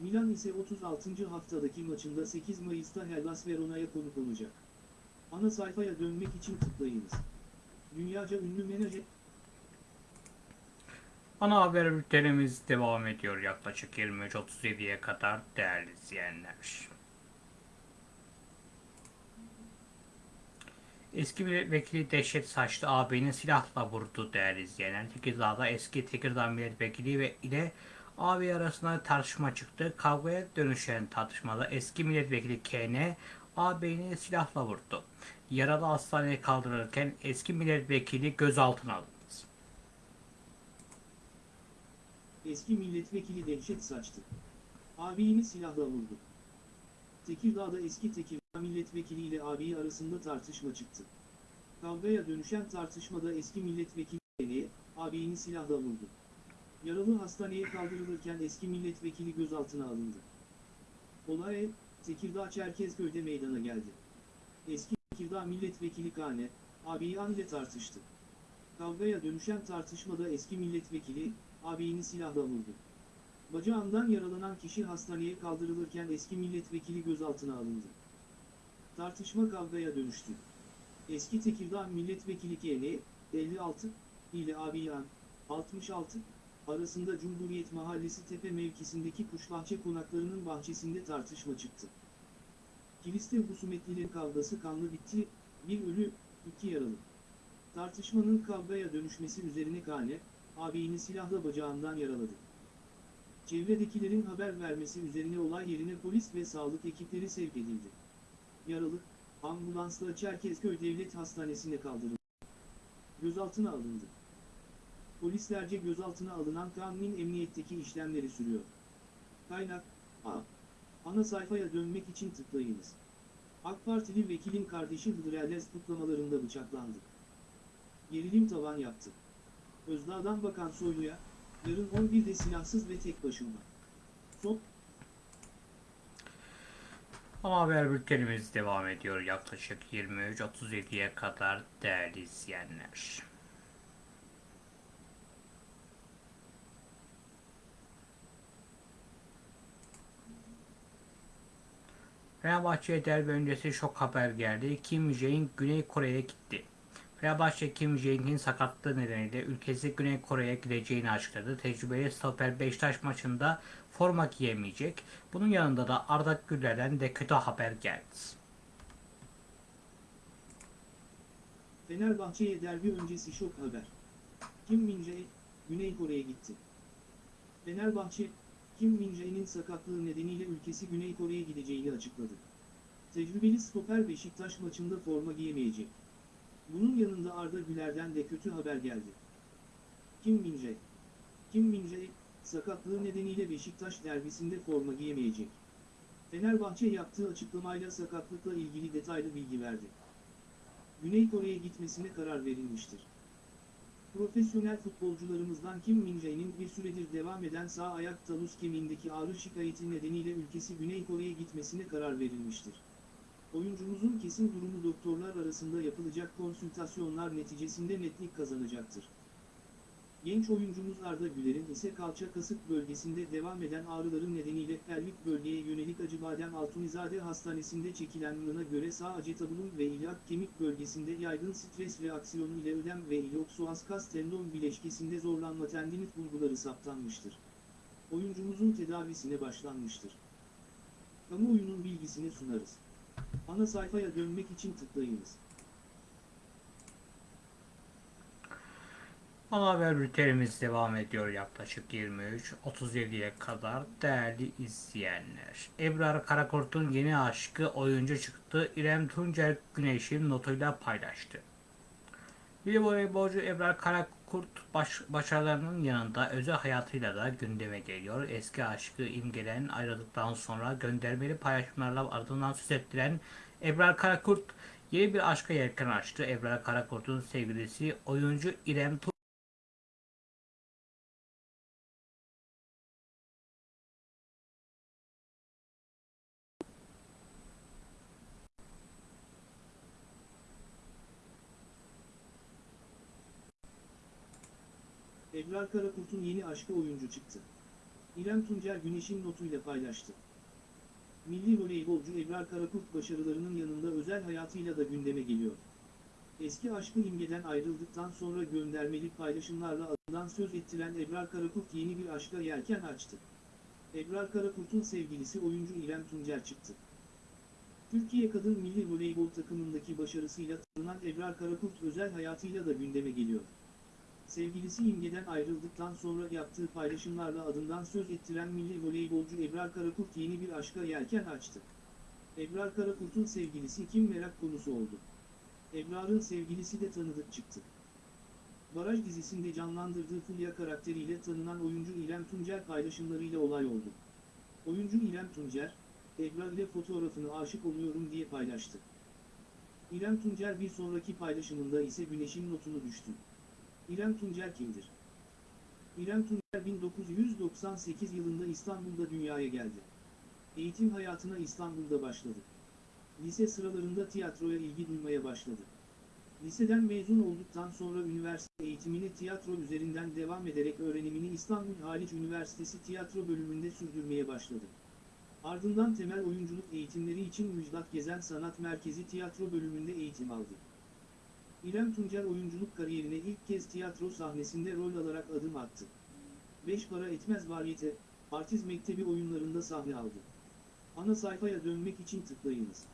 Milan ise 36. haftadaki maçında 8 Mayıs'ta Hellas Verona'ya konuk olacak. Ana sayfaya dönmek için tıklayınız. Dünyaca ünlü menajer Ana haber bültenimiz devam ediyor yaklaşık 23.37'ye kadar değerli izleyenler. Eski milletvekili Dehşet Saçlı ağabeyini silahla vurdu değerli izleyenler. Tekirdağ'da eski Tekirdağ milletvekili ve ile ağabey arasında tartışma çıktı. Kavgaya dönüşen tartışmada eski milletvekili KN ağabeyini silahla vurdu. Yaralı hastaneye kaldırılırken eski milletvekili gözaltına alındı. Eski milletvekili dehşet saçtı. Abini silahla vurdu. Tekirdağ'da eski Tekirdağ milletvekili ile abi arasında tartışma çıktı. Kavgaya dönüşen tartışmada eski milletvekili Ene'ye, abini silahla vurdu. Yaralı hastaneye kaldırılırken eski milletvekili gözaltına alındı. Olay, Tekirdağ Çerkezköy'de meydana geldi. Eski Tekirdağ milletvekili Kane, abiyi ile tartıştı. Kavgaya dönüşen tartışmada eski milletvekili, abini silahla vurdu. Bacağından yaralanan kişi hastaneye kaldırılırken eski milletvekili gözaltına alındı. Tartışma kavgaya dönüştü. Eski Tekirdağ milletvekili KN, 56, ile Abiyan, 66, arasında Cumhuriyet Mahallesi Tepe mevkisindeki kuşbahçe konaklarının bahçesinde tartışma çıktı. Kiliste husumetlilerin kavgası kanlı bitti, bir ölü, iki yaralı. Tartışmanın kavgaya dönüşmesi üzerine Kane, abini silahla bacağından yaraladı. Çevredekilerin haber vermesi üzerine olay yerine polis ve sağlık ekipleri sevk edildi. Yaralı, ambulansla Çerkezköy Devlet Hastanesi'ne kaldırıldı. Gözaltına alındı. Polislerce gözaltına alınan Kanun'un emniyetteki işlemleri sürüyor. Kaynak, A. Ana sayfaya dönmek için tıklayınız. AK Partili vekilin kardeşi Hıdrellez kutlamalarında bıçaklandı. Gerilim tavan yaptı. Özdağ'dan Bakan Soylu'ya, yarın 11'de silahsız ve tek başına. Son, Ama haber bültenimiz devam ediyor yaklaşık 23.37'ye kadar değerli izleyenler. Fenerbahçe'ye derbi öncesi şok haber geldi. Kim Jae-in Güney Kore'ye gitti. Fenerbahçe Kim Jae-in'in sakatlığı nedeniyle ülkesi Güney Kore'ye gideceğini açıkladı. Tecrübeli stoper Beşiktaş maçında forma giyemeyecek. Bunun yanında da Arda Güler'den de kötü haber geldi. Fenerbahçe'ye derbi öncesi şok haber. Kim Min-jae, Güney Kore'ye gitti. Fenerbahçe, Kim Min-jae'nin sakatlığı nedeniyle ülkesi Güney Kore'ye gideceğini açıkladı. Tecrübeli stoper Beşiktaş maçında forma giyemeyecek. Bunun yanında Arda Güler'den de kötü haber geldi. Kim Min-jae Kim Min-jae, sakatlığı nedeniyle Beşiktaş derbisinde forma giyemeyecek. Fenerbahçe yaptığı açıklamayla sakatlıkla ilgili detaylı bilgi verdi. Güney Kore'ye gitmesine karar verilmiştir. Profesyonel futbolcularımızdan Kim Min-jae'nin bir süredir devam eden sağ ayak talus kemiğindeki ağrı şikayeti nedeniyle ülkesi Güney Kore'ye gitmesine karar verilmiştir. Oyuncumuzun kesin durumu doktorlar arasında yapılacak konsültasyonlar neticesinde netlik kazanacaktır. Genç oyuncumuz Arda Güler'in ise kalça kasık bölgesinde devam eden ağrıların nedeniyle pelvik bölgeye yönelik Acıbadem Altunizade Hastanesi'nde çekilen mına göre sağ acetabulum ve ilyak kemik bölgesinde yaygın stres reaksiyonu ile ödem ve ilioksouas tendon bileşkesinde zorlanma tendinit bulguları saptanmıştır. Oyuncumuzun tedavisine başlanmıştır. Kamuoyunun bilgisini sunarız. Ana sayfaya dönmek için tıklayınız. Ana haber bültenimiz devam ediyor yaklaşık 23-37'ye kadar değerli izleyenler. Ebrar Karakurt'un yeni aşkı oyuncu çıktı. İrem Tuncer Güneş'in notuyla paylaştı. Bir voleybolcu Ebrar Karakurt baş, başarılarının yanında özel hayatıyla da gündeme geliyor. Eski aşkı imgelen ayrıldıktan sonra göndermeli paylaşımlarla ardından söz ettiren Ebrar Karakurt yeni bir aşka yelken açtı. Ebrar Karakurt'un sevgilisi oyuncu İrem Tuncer Ebrar Karakurt'un yeni aşkı oyuncu çıktı. İrem Tuncer Güneş'in notuyla paylaştı. Milli voleybolcu Ebrar Karakurt başarılarının yanında özel hayatıyla da gündeme geliyor. Eski aşkı imgeden ayrıldıktan sonra göndermeli paylaşımlarla adından söz ettiren Ebrar Karakurt yeni bir aşka yelken açtı. Ebrar Karakurt'un sevgilisi oyuncu İrem Tuncer çıktı. Türkiye Kadın Milli Voleybol takımındaki başarısıyla tanınan Ebrar Karakurt özel hayatıyla da gündeme geliyor. Sevgilisi İmge'den ayrıldıktan sonra yaptığı paylaşımlarla adından söz ettiren milli voleybolcu Ebrar Karakurt yeni bir aşka yelken açtı. Ebrar Karakurt'un sevgilisi kim merak konusu oldu. Ebrar'ın sevgilisi de tanıdık çıktı. Baraj dizisinde canlandırdığı Fulya karakteriyle tanınan oyuncu İrem Tuncer paylaşımlarıyla olay oldu. Oyuncu İrem Tuncer, Ebrar ile fotoğrafını aşık oluyorum diye paylaştı. İrem Tuncer bir sonraki paylaşımında ise Güneş'in notunu düştü. İrem Tuncer kimdir? İrem Tuncer 1998 yılında İstanbul'da dünyaya geldi. Eğitim hayatına İstanbul'da başladı. Lise sıralarında tiyatroya ilgi duymaya başladı. Liseden mezun olduktan sonra üniversite eğitimini tiyatro üzerinden devam ederek öğrenimini İstanbul Haliç Üniversitesi tiyatro bölümünde sürdürmeye başladı. Ardından temel oyunculuk eğitimleri için Müjdat Gezen Sanat Merkezi tiyatro bölümünde eğitim aldı. İrem Tuncer oyunculuk kariyerine ilk kez tiyatro sahnesinde rol alarak adım attı. Beş para etmez variyete, artist mektebi oyunlarında sahne aldı. Ana sayfaya dönmek için tıklayınız.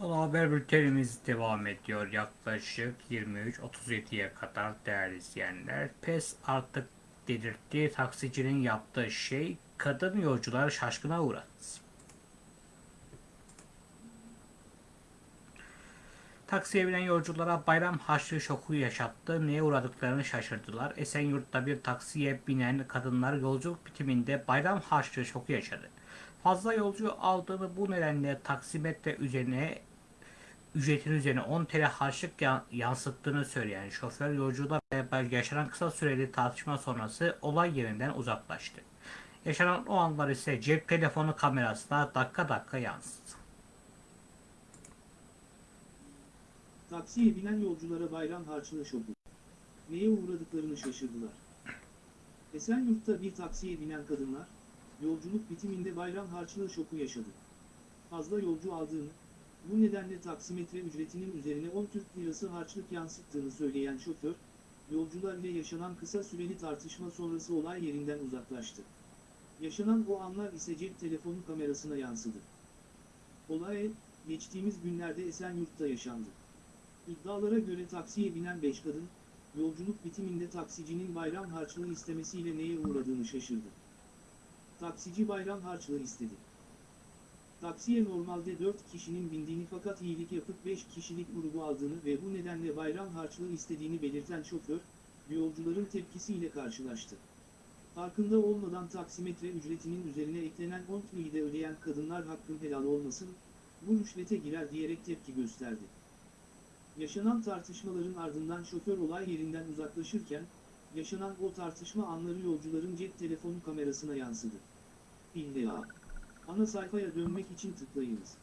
Ana haber bültenimiz devam ediyor yaklaşık 23-37'ye kadar değerli izleyenler. PES artık dedirtti taksicinin yaptığı şey kadın yolcuları şaşkına uğradı. Taksiye binen yolculara bayram harçlığı şoku yaşattı. Neye uğradıklarını şaşırdılar. Esenyurt'ta bir taksiye binen kadınlar yolculuk bitiminde bayram harçlığı şoku yaşadı. Fazla yolcu aldığını bu nedenle taksimetre üzerine ücretin üzerine 10 TL harçlık ya- yansıttığını söyleyen şoför yolcular yaşanan kısa süreli tartışma sonrası olay yerinden uzaklaştı. Yaşanan o anlar ise cep telefonu kamerasına dakika dakika yansıdı. Taksiye binen yolculara bayram harçlığı şoku. Neye uğradıklarını şaşırdılar. Esenyurt'ta bir taksiye binen kadınlar, yolculuk bitiminde bayram harçlığı şoku yaşadı. Fazla yolcu aldığını, bu nedenle taksimetre ücretinin üzerine 10 Türk Lirası harçlık yansıttığını söyleyen şoför, yolcular ile yaşanan kısa süreli tartışma sonrası olay yerinden uzaklaştı. Yaşanan o anlar ise cep telefonu kamerasına yansıdı. Olay, geçtiğimiz günlerde Esenyurt'ta yaşandı. İddialara göre taksiye binen 5 kadın, yolculuk bitiminde taksicinin bayram harçlığı istemesiyle neye uğradığını şaşırdı. Taksici bayram harçlığı istedi. Taksiye normalde 4 kişinin bindiğini fakat iyilik yapıp 5 kişilik grubu aldığını ve bu nedenle bayram harçlığı istediğini belirten şoför, yolcuların tepkisiyle karşılaştı. Farkında olmadan taksimetre ücretinin üzerine eklenen 10 TL'yi de ödeyen kadınlar hakkın helal olmasın, bu rüşvete girer diyerek tepki gösterdi. Yaşanan tartışmaların ardından şoför olay yerinden uzaklaşırken, yaşanan o tartışma anları yolcuların cep telefonu kamerasına yansıdı. İlla. Ana sayfaya dönmek için tıklayınız.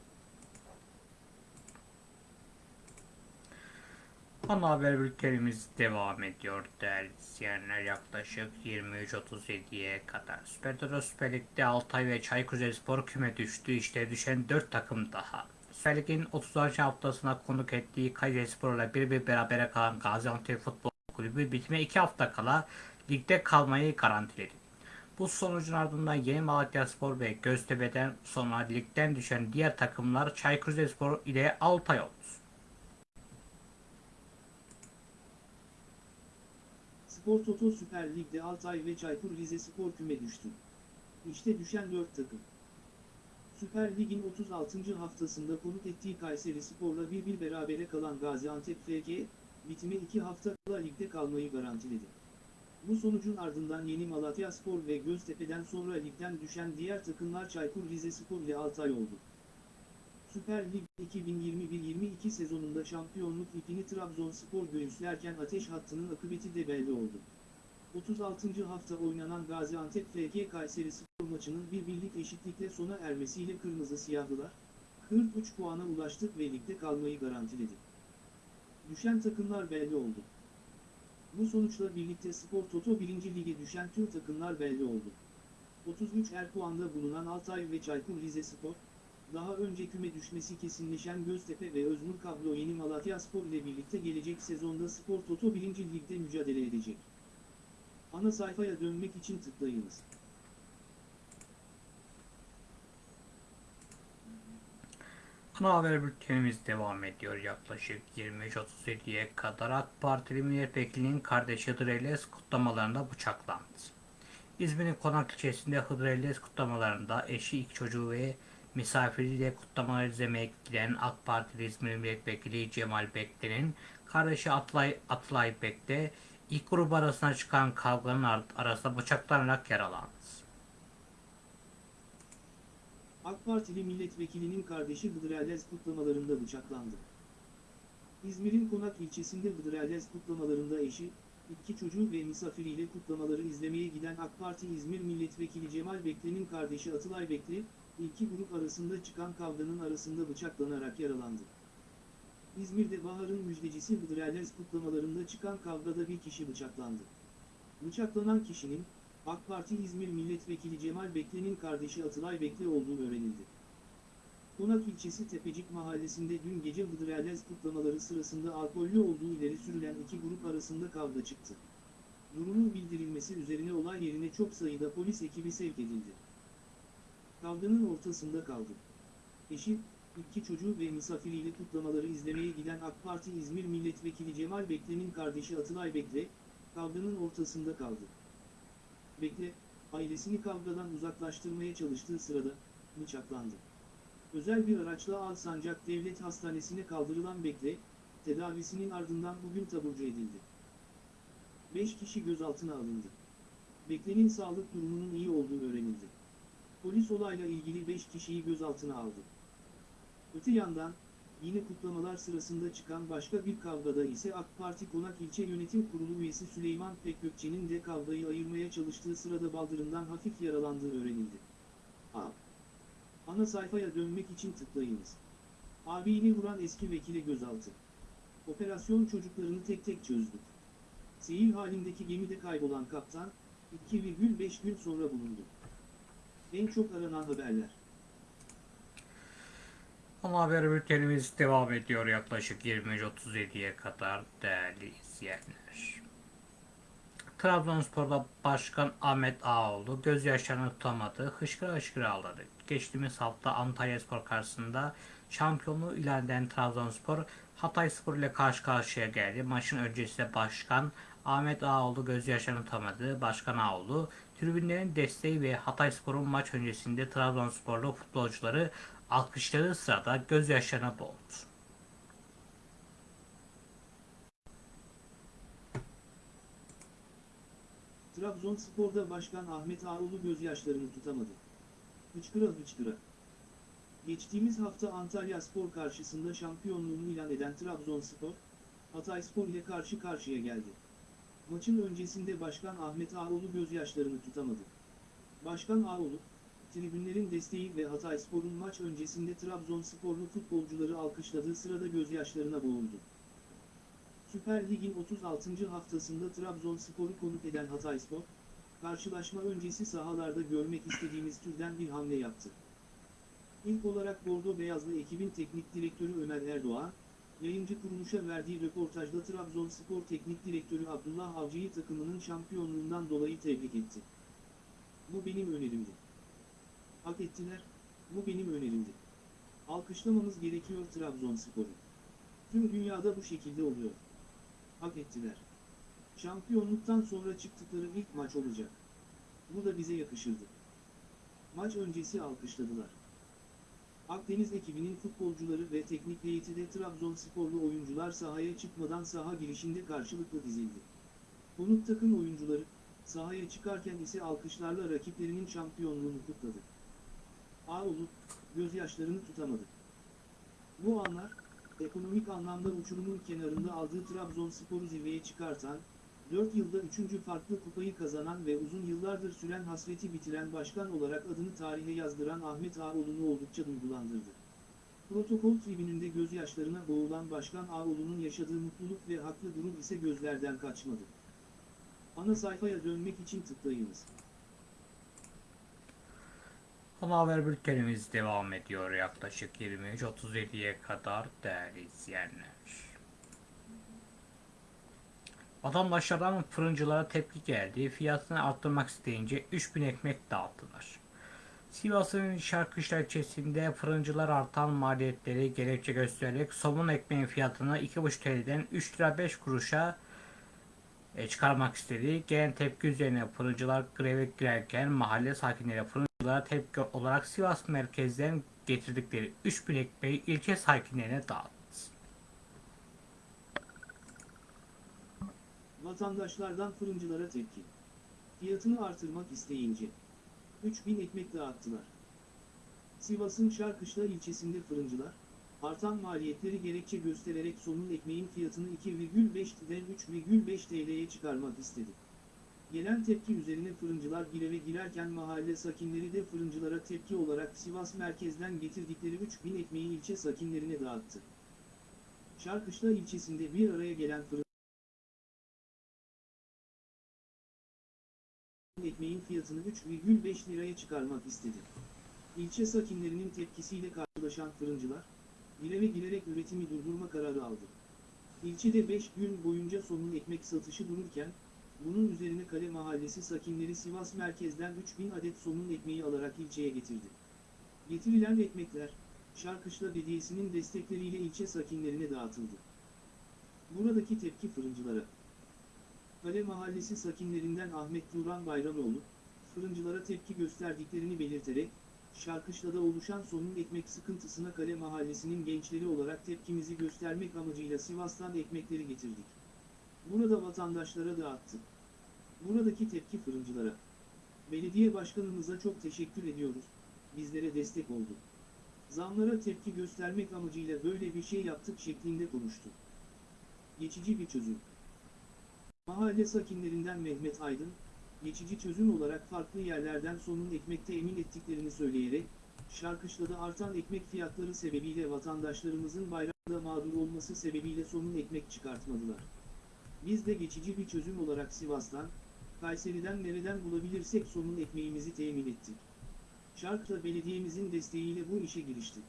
Ana haber bültenimiz devam ediyor değerli izleyenler yaklaşık 23.37'ye kadar. Süper Toto Süper Lig'de Altay ve Çaykur Rizespor küme düştü. İşte düşen 4 takım daha. Süper Lig'in haftasına konuk ettiği Kayserispor'la bir bir berabere kalan Gaziantep Futbol Kulübü bitime 2 hafta kala ligde kalmayı garantiledi. Bu sonucun ardından Yeni Malatya Spor ve Göztepe'den sonra ligden düşen diğer takımlar Çaykur Rizespor ile Altay oldu. Spor Toto Süper Lig'de Altay ve Çaykur Rizespor küme düştü. İşte düşen 4 takım. Süper Lig'in 36. haftasında konuk ettiği Kayseri Spor'la 1-1 berabere kalan Gaziantep FK, bitime 2 hafta kala ligde kalmayı garantiledi. Bu sonucun ardından Yeni Malatya Spor ve Göztepe'den sonra ligden düşen diğer takımlar Çaykur Rizespor ile Altay oldu. Süper Lig 2021-22 sezonunda şampiyonluk ipini Trabzonspor göğüslerken ateş hattının akıbeti de belli oldu. 36. hafta oynanan Gaziantep FK Kayseri Spor maçının bir birlik eşitlikle sona ermesiyle Kırmızı Siyahlılar, 43 puana ulaştık ve ligde kalmayı garantiledi. Düşen takımlar belli oldu. Bu sonuçla birlikte Spor Toto 1. Lige düşen tüm takımlar belli oldu. 33 er puanda bulunan Altay ve Çaykur Rizespor, daha önce küme düşmesi kesinleşen Göztepe ve Öznur Kablo Yeni Malatya Spor ile birlikte gelecek sezonda Spor Toto 1. Lig'de mücadele edecek. Ana sayfaya dönmek için tıklayınız. Ana haber bültenimiz devam ediyor. Yaklaşık 23.37'ye kadar AK Partili milletvekilinin kardeşi Hıdır Ellez kutlamalarında bıçaklandı. İzmir'in Konak ilçesinde Hıdır Ellez kutlamalarında eşi, iki çocuğu ve misafiriyle kutlamaları izlemeye giden AK Partili İzmir Milletvekili Cemal Bekle'nin kardeşi Atlay, Atlay Bekle ilk grup arasına çıkan kavganın ar- arasında bıçaklanarak yaralandı. AK Partili milletvekilinin kardeşi Hıdır Ellez kutlamalarında bıçaklandı. İzmir'in Konak ilçesinde Hıdır Ellez kutlamalarında eşi, iki çocuğu ve misafiriyle kutlamaları izlemeye giden AK Parti İzmir Milletvekili Cemal Bekle'nin kardeşi Atılay Bekle, iki grup arasında çıkan kavganın arasında bıçaklanarak yaralandı. İzmir'de Bahar'ın müjdecisi Hıdır Ellez kutlamalarında çıkan kavgada bir kişi bıçaklandı. Bıçaklanan kişinin, AK Parti İzmir Milletvekili Cemal Bekle'nin kardeşi Atılay Bekle olduğu öğrenildi. Konak ilçesi Tepecik mahallesinde dün gece Hıdır Ellez kutlamaları sırasında alkollü olduğu ileri sürülen iki grup arasında kavga çıktı. Durumun bildirilmesi üzerine olay yerine çok sayıda polis ekibi sevk edildi. Kavganın ortasında kaldı. Eşi, iki çocuğu ve misafiriyle kutlamaları izlemeye giden AK Parti İzmir Milletvekili Cemal Bekle'nin kardeşi Atılay Bekle, kavganın ortasında kaldı. Bekle, ailesini kavgadan uzaklaştırmaya çalıştığı sırada, bıçaklandı. Özel bir araçla Alsancak Devlet Hastanesi'ne kaldırılan Bekle, tedavisinin ardından bugün taburcu edildi. 5 kişi gözaltına alındı. Bekle'nin sağlık durumunun iyi olduğu öğrenildi. Polis olayla ilgili 5 kişiyi gözaltına aldı. Öte yandan, yine kutlamalar sırasında çıkan başka bir kavgada ise AK Parti Konak İlçe Yönetim Kurulu üyesi Süleyman Pekgökçe'nin de kavgayı ayırmaya çalıştığı sırada baldırından hafif yaralandığı öğrenildi. A. Ana sayfaya dönmek için tıklayınız. Abini vuran eski vekile gözaltı. Operasyon çocuklarını tek tek çözdük. Seyir halindeki gemide kaybolan kaptan, 2,5 gün sonra bulundu. En çok aranan haberler. Ama haber bültenimiz devam ediyor yaklaşık 23.37'ye kadar değerli izleyenler. Trabzonspor'da Başkan Ahmet Ağaoğlu gözyaşlarını tutamadı, hışkıra hışkıra ağladı. Geçtiğimiz hafta Antalyaspor karşısında şampiyonluğu ilan eden Trabzonspor Hatayspor ile karşı karşıya geldi. Maçın öncesinde Başkan Ahmet Ağaoğlu gözyaşlarını tutamadı. Başkan Ağaoğlu tribünlerin desteği ve Hatayspor'un maç öncesinde Trabzonsporlu futbolcuları alkışladığı sırada gözyaşlarına boğuldu. Trabzonspor'da Başkan Ahmet Ağoğlu gözyaşlarını tutamadı. Hıçkıra hıçkıra. Geçtiğimiz hafta Antalya Spor karşısında şampiyonluğunu ilan eden Trabzonspor, Hatayspor ile karşı karşıya geldi. Maçın öncesinde Başkan Ahmet Ağoğlu gözyaşlarını tutamadı. Başkan Ağoğlu, tribünlerin desteği ve Hatayspor'un maç öncesinde Trabzonsporlu futbolcuları alkışladığı sırada gözyaşlarına boğuldu. Süper Lig'in 36. haftasında Trabzonspor'u konuk eden Hatayspor, karşılaşma öncesi sahalarda görmek istediğimiz türden bir hamle yaptı. İlk olarak Bordo Beyazlı ekibin teknik direktörü Ömer Erdoğan, yayıncı kuruluşa verdiği röportajda Trabzonspor Teknik Direktörü Abdullah Avcı'yı takımının şampiyonluğundan dolayı tebrik etti. Bu benim önerimdi. Hak ettiler, bu benim önerimdi. Alkışlamamız gerekiyor Trabzonspor'u. Tüm dünyada bu şekilde oluyor. Hak ettiler. Şampiyonluktan sonra çıktıkları ilk maç olacak. Bu da bize yakışırdı. Maç öncesi alkışladılar. Akdeniz ekibinin futbolcuları ve teknik heyeti de Trabzonsporlu oyuncular sahaya çıkmadan saha girişinde karşılıklı dizildi. Konuk takım oyuncuları, sahaya çıkarken ise alkışlarla rakiplerinin şampiyonluğunu kutladı. Ağoğlu, gözyaşlarını tutamadı. Bu anlar, ekonomik anlamda uçurumun kenarında aldığı Trabzonspor'u zirveye çıkartan, 4 yılda 3. farklı kupayı kazanan ve uzun yıllardır süren hasreti bitiren başkan olarak adını tarihe yazdıran Ahmet Ağoğlu'nu oldukça duygulandırdı. Protokol tribününde gözyaşlarına boğulan Başkan Ağoğlu'nun yaşadığı mutluluk ve haklı durum ise gözlerden kaçmadı. Ana sayfaya dönmek için tıklayınız. Ana haber bültenimiz devam ediyor yaklaşık 23.37'ye kadar değerli izleyenler. Vatandaşlardan fırıncılara tepki geldi. Fiyatını arttırmak isteyince 3000 ekmek dağıttılar. Sivas'ın Şarkışla ilçesinde fırıncılar artan maliyetleri gerekçe göstererek somun ekmeğin fiyatını 2,5 TL'den 3 lira 5 kuruşa e, çıkarmak istedi. Gelen tepki üzerine fırıncılar greve girerken mahalle sakinleri fırıncılara tepki olarak Sivas merkezden getirdikleri 3000 ekmeği ilçe sakinlerine dağıttı. Vatandaşlardan fırıncılara tepki. Fiyatını artırmak isteyince 3000 ekmek dağıttılar. Sivas'ın Şarkışla ilçesinde fırıncılar, artan maliyetleri gerekçe göstererek somun ekmeğin fiyatını 2,5'den 3,5 TL'ye çıkarmak istedi. Gelen tepki üzerine fırıncılar gireve girerken mahalle sakinleri de fırıncılara tepki olarak Sivas merkezden getirdikleri 3000 ekmeği ilçe sakinlerine dağıttı. Şarkışla ilçesinde bir araya gelen fırıncılar ekmeğin fiyatını 3,5 liraya çıkarmak istedi. İlçe sakinlerinin tepkisiyle karşılaşan fırıncılar, greve girerek üretimi durdurma kararı aldı. İlçede 5 gün boyunca somun ekmek satışı dururken, bunun üzerine Kale Mahallesi sakinleri Sivas merkezden 3000 adet somun ekmeği alarak ilçeye getirdi. Getirilen ekmekler, Şarkışla Belediyesi'nin destekleriyle ilçe sakinlerine dağıtıldı. Buradaki tepki fırıncılara. Kale Mahallesi sakinlerinden Ahmet Turan Bayramoğlu, fırıncılara tepki gösterdiklerini belirterek, Şarkışla'da oluşan somun ekmek sıkıntısına Kale Mahallesi'nin gençleri olarak tepkimizi göstermek amacıyla Sivas'tan ekmekleri getirdik. Burada vatandaşlara dağıttık. Buradaki tepki fırıncılara. Belediye başkanımıza çok teşekkür ediyoruz, bizlere destek oldu. Zamlara tepki göstermek amacıyla böyle bir şey yaptık şeklinde konuştu. Geçici bir çözüm. Mahalle sakinlerinden Mehmet Aydın, geçici çözüm olarak farklı yerlerden sonun ekmek temin ettiklerini söyleyerek, Şarkışla'da artan ekmek fiyatları sebebiyle vatandaşlarımızın bayramda mağdur olması sebebiyle sonun ekmek çıkartmadılar. Biz de geçici bir çözüm olarak Sivas'tan, Kayseri'den nereden bulabilirsek sonun ekmeğimizi temin ettik. Şarkışla belediyemizin desteğiyle bu işe giriştik.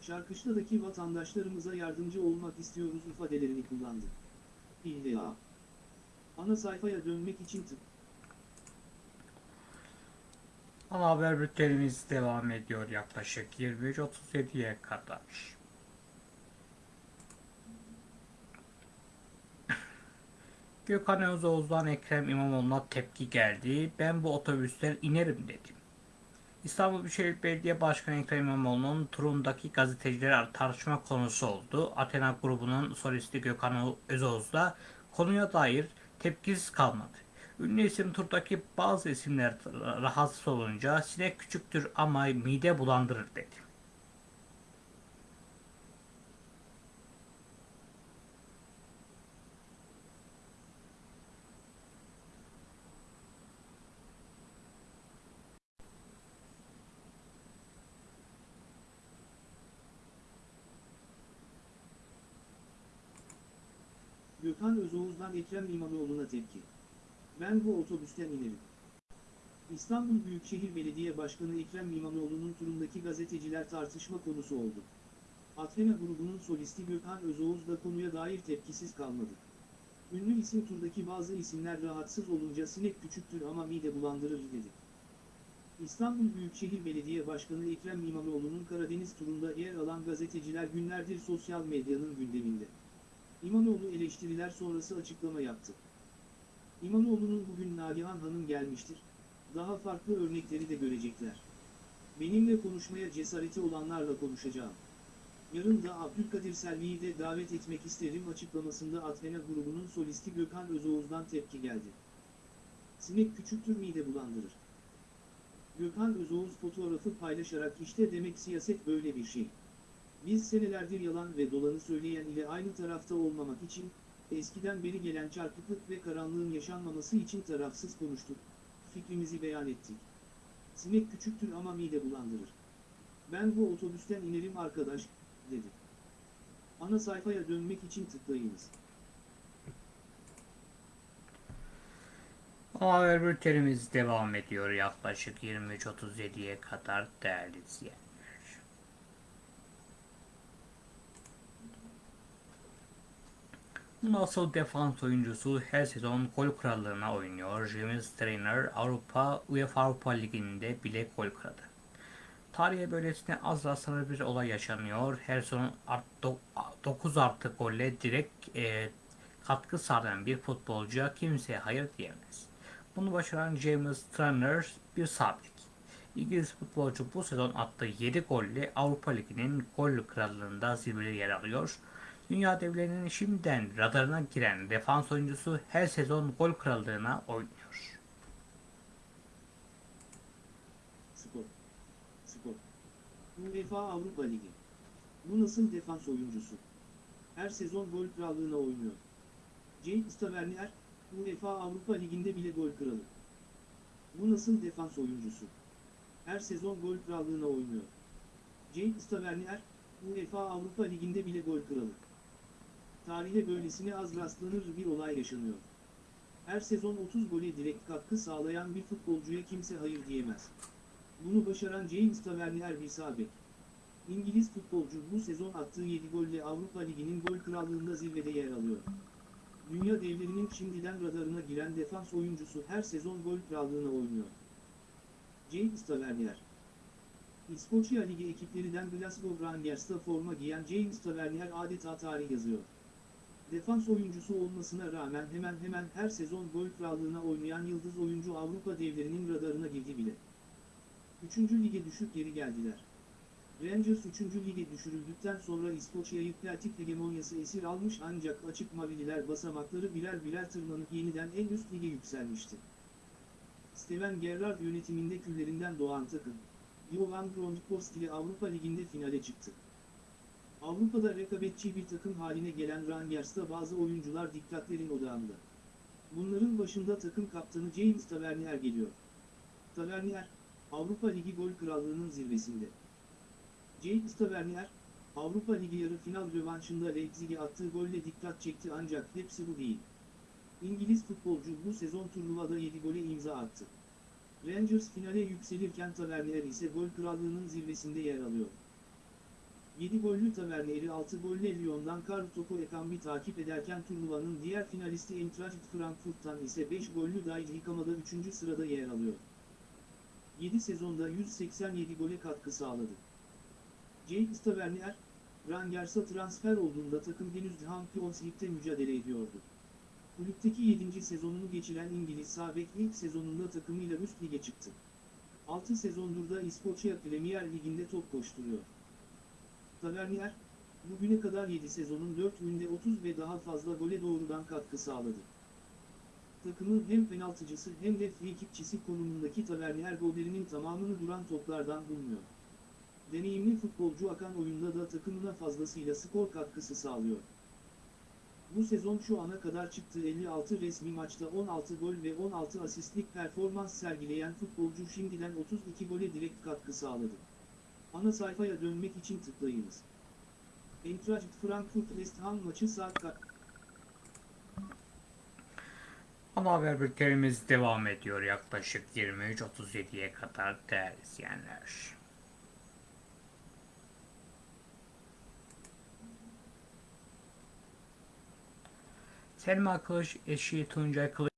Şarkışla'daki vatandaşlarımıza yardımcı olmak istiyoruz ifadelerini kullandı. İlla. Ana sayfaya dönmek için tık. Ana haber bültenimiz devam ediyor yaklaşık 23.37'ye kadar. Gökhan Özoğuz'dan Ekrem İmamoğlu'na tepki geldi. Ben bu otobüsten inerim dedim. İstanbul Büyükşehir Belediye Başkanı Ekrem İmamoğlu'nun turundaki gazeteciler tartışma konusu oldu. Athena grubunun solisti Gökhan Özoğuz da konuya dair tepkisiz kalmadı. Ünlü isim turdaki bazı isimler rahatsız olunca sinek küçüktür ama mide bulandırır dedi. Gökhan Özoğuz'dan Ekrem İmamoğlu'na tepki. Ben bu otobüsten inerim. İstanbul Büyükşehir Belediye Başkanı Ekrem İmamoğlu'nun turundaki gazeteciler tartışma konusu oldu. Athena grubunun solisti Gökhan Özoğuz da konuya dair tepkisiz kalmadı. Ünlü isim turdaki bazı isimler rahatsız olunca sinek küçüktür ama mide bulandırır dedi. İstanbul Büyükşehir Belediye Başkanı Ekrem İmamoğlu'nun Karadeniz turunda yer alan gazeteciler günlerdir sosyal medyanın gündeminde. İmamoğlu eleştiriler sonrası açıklama yaptı. İmamoğlu'nun bugün Nagihan Hanım gelmiştir. Daha farklı örnekleri de görecekler. Benimle konuşmaya cesareti olanlarla konuşacağım. Yarın da Abdülkadir Selvi'yi de davet etmek isterim açıklamasında Athena grubunun solisti Gökhan Özoğuz'dan tepki geldi. Sinek küçüktür mide bulandırır. Gökhan Özoğuz fotoğrafı paylaşarak işte demek siyaset böyle bir şey. Biz senelerdir yalan ve dolanı söyleyen ile aynı tarafta olmamak için, eskiden beri gelen çarpıklık ve karanlığın yaşanmaması için tarafsız konuştuk, fikrimizi beyan ettik. Sinek küçüktür ama mide bulandırır. Ben bu otobüsten inerim arkadaş, dedi. Ana sayfaya dönmek için tıklayınız. Haber bültenimiz devam ediyor yaklaşık 23.37'ye kadar değerli izleyenler. Nasıl defans oyuncusu her sezon gol krallığına oynuyor. James Trainer Avrupa UEFA Avrupa Ligi'nde bile gol kralı. Tarihe böylesine az rastlanır bir olay yaşanıyor. Her sezon 9 artı golle direkt e, katkı sağlayan bir futbolcuya kimseye hayır diyemez. Bunu başaran James Trainer bir sabit. İngiliz futbolcu bu sezon attığı 7 golle Avrupa Ligi'nin gol krallığında zirvede yer alıyor. Dünya devlerinin şimdiden radarına giren defans oyuncusu her sezon gol krallığına oynuyor. Spor. Spor. UEFA Avrupa Ligi. Bu nasıl defans oyuncusu? Her sezon gol krallığına oynuyor. James Tavernier, UEFA Avrupa Ligi'nde bile gol kralı. Bu nasıl defans oyuncusu? Her sezon gol krallığına oynuyor. James Tavernier, UEFA Avrupa Ligi'nde bile gol kralı. Tarihe böylesine az rastlanır bir olay yaşanıyor. Her sezon 30 gole direkt katkı sağlayan bir futbolcuya kimse hayır diyemez. Bunu başaran James Tavernier bir sağ bek. İngiliz futbolcu bu sezon attığı 7 golle Avrupa Ligi'nin gol krallığında zirvede yer alıyor. Dünya devlerinin şimdiden radarına giren defans oyuncusu her sezon gol krallığına oynuyor. James Tavernier İskoçya Ligi ekiplerinden Glasgow Rangers'ta forma giyen James Tavernier adeta tarih yazıyor. Defans oyuncusu olmasına rağmen hemen hemen her sezon gol krallığına oynayan yıldız oyuncu Avrupa devlerinin radarına girdi bile. 3. lige düşüp geri geldiler. Rangers 3. lige düşürüldükten sonra İskoçya'yı Celtic hegemonyası esir almış ancak açık mavililer basamakları birer birer tırmanıp yeniden en üst lige yükselmişti. Steven Gerrard yönetiminde küllerinden doğan takım, Johan Grondpost ile Avrupa Ligi'nde finale çıktı. Avrupa'da rekabetçi bir takım haline gelen Rangers'ta bazı oyuncular dikkatlerin odağında. Bunların başında takım kaptanı James Tavernier geliyor. Tavernier, Avrupa Ligi gol krallığının zirvesinde. James Tavernier, Avrupa Ligi yarı final rövanşında Leipzig'e attığı golle dikkat çekti ancak hepsi bu değil. İngiliz futbolcu bu sezon turnuvada 7 gole imza attı. Rangers finale yükselirken Tavernier ise gol krallığının zirvesinde yer alıyor. 7 gollü Tavernier'i 6 golle Lyon'dan Karl-Toko Ekambi takip ederken turnuvanın diğer finalisti Eintracht Frankfurt'tan ise 5 gollü Daiji Kamada 3. sırada yer alıyor. 7 sezonda 187 gole katkı sağladı. James Tavernier, Rangers'a transfer olduğunda takım henüz Champions League'de mücadele ediyordu. Kulüpteki 7. sezonunu geçiren İngiliz sağ bek ilk sezonunda takımıyla üst lige çıktı. 6 sezondur da İskoçya Premier Ligi'nde top koşturuyor. Tavernier, bugüne kadar 7 sezonun 4 günde 30 ve daha fazla gole doğrudan katkı sağladı. Takımın hem penaltıcısı hem de frikikçisi konumundaki Tavernier gollerinin tamamını duran toplardan bulmuyor. Deneyimli futbolcu akan oyunda da takımına fazlasıyla skor katkısı sağlıyor. Bu sezon şu ana kadar çıktığı 56 resmi maçta 16 gol ve 16 asistlik performans sergileyen futbolcu şimdiden 32 gole direkt katkı sağladı. Ana sayfaya dönmek için tıklayınız. Eintracht Frankfurt West Ham maçı saat? Ama haber bültenimiz devam ediyor yaklaşık 23.37'ye kadar değerli izleyenler. Selma Kılıç eşi Tuncay Kılıç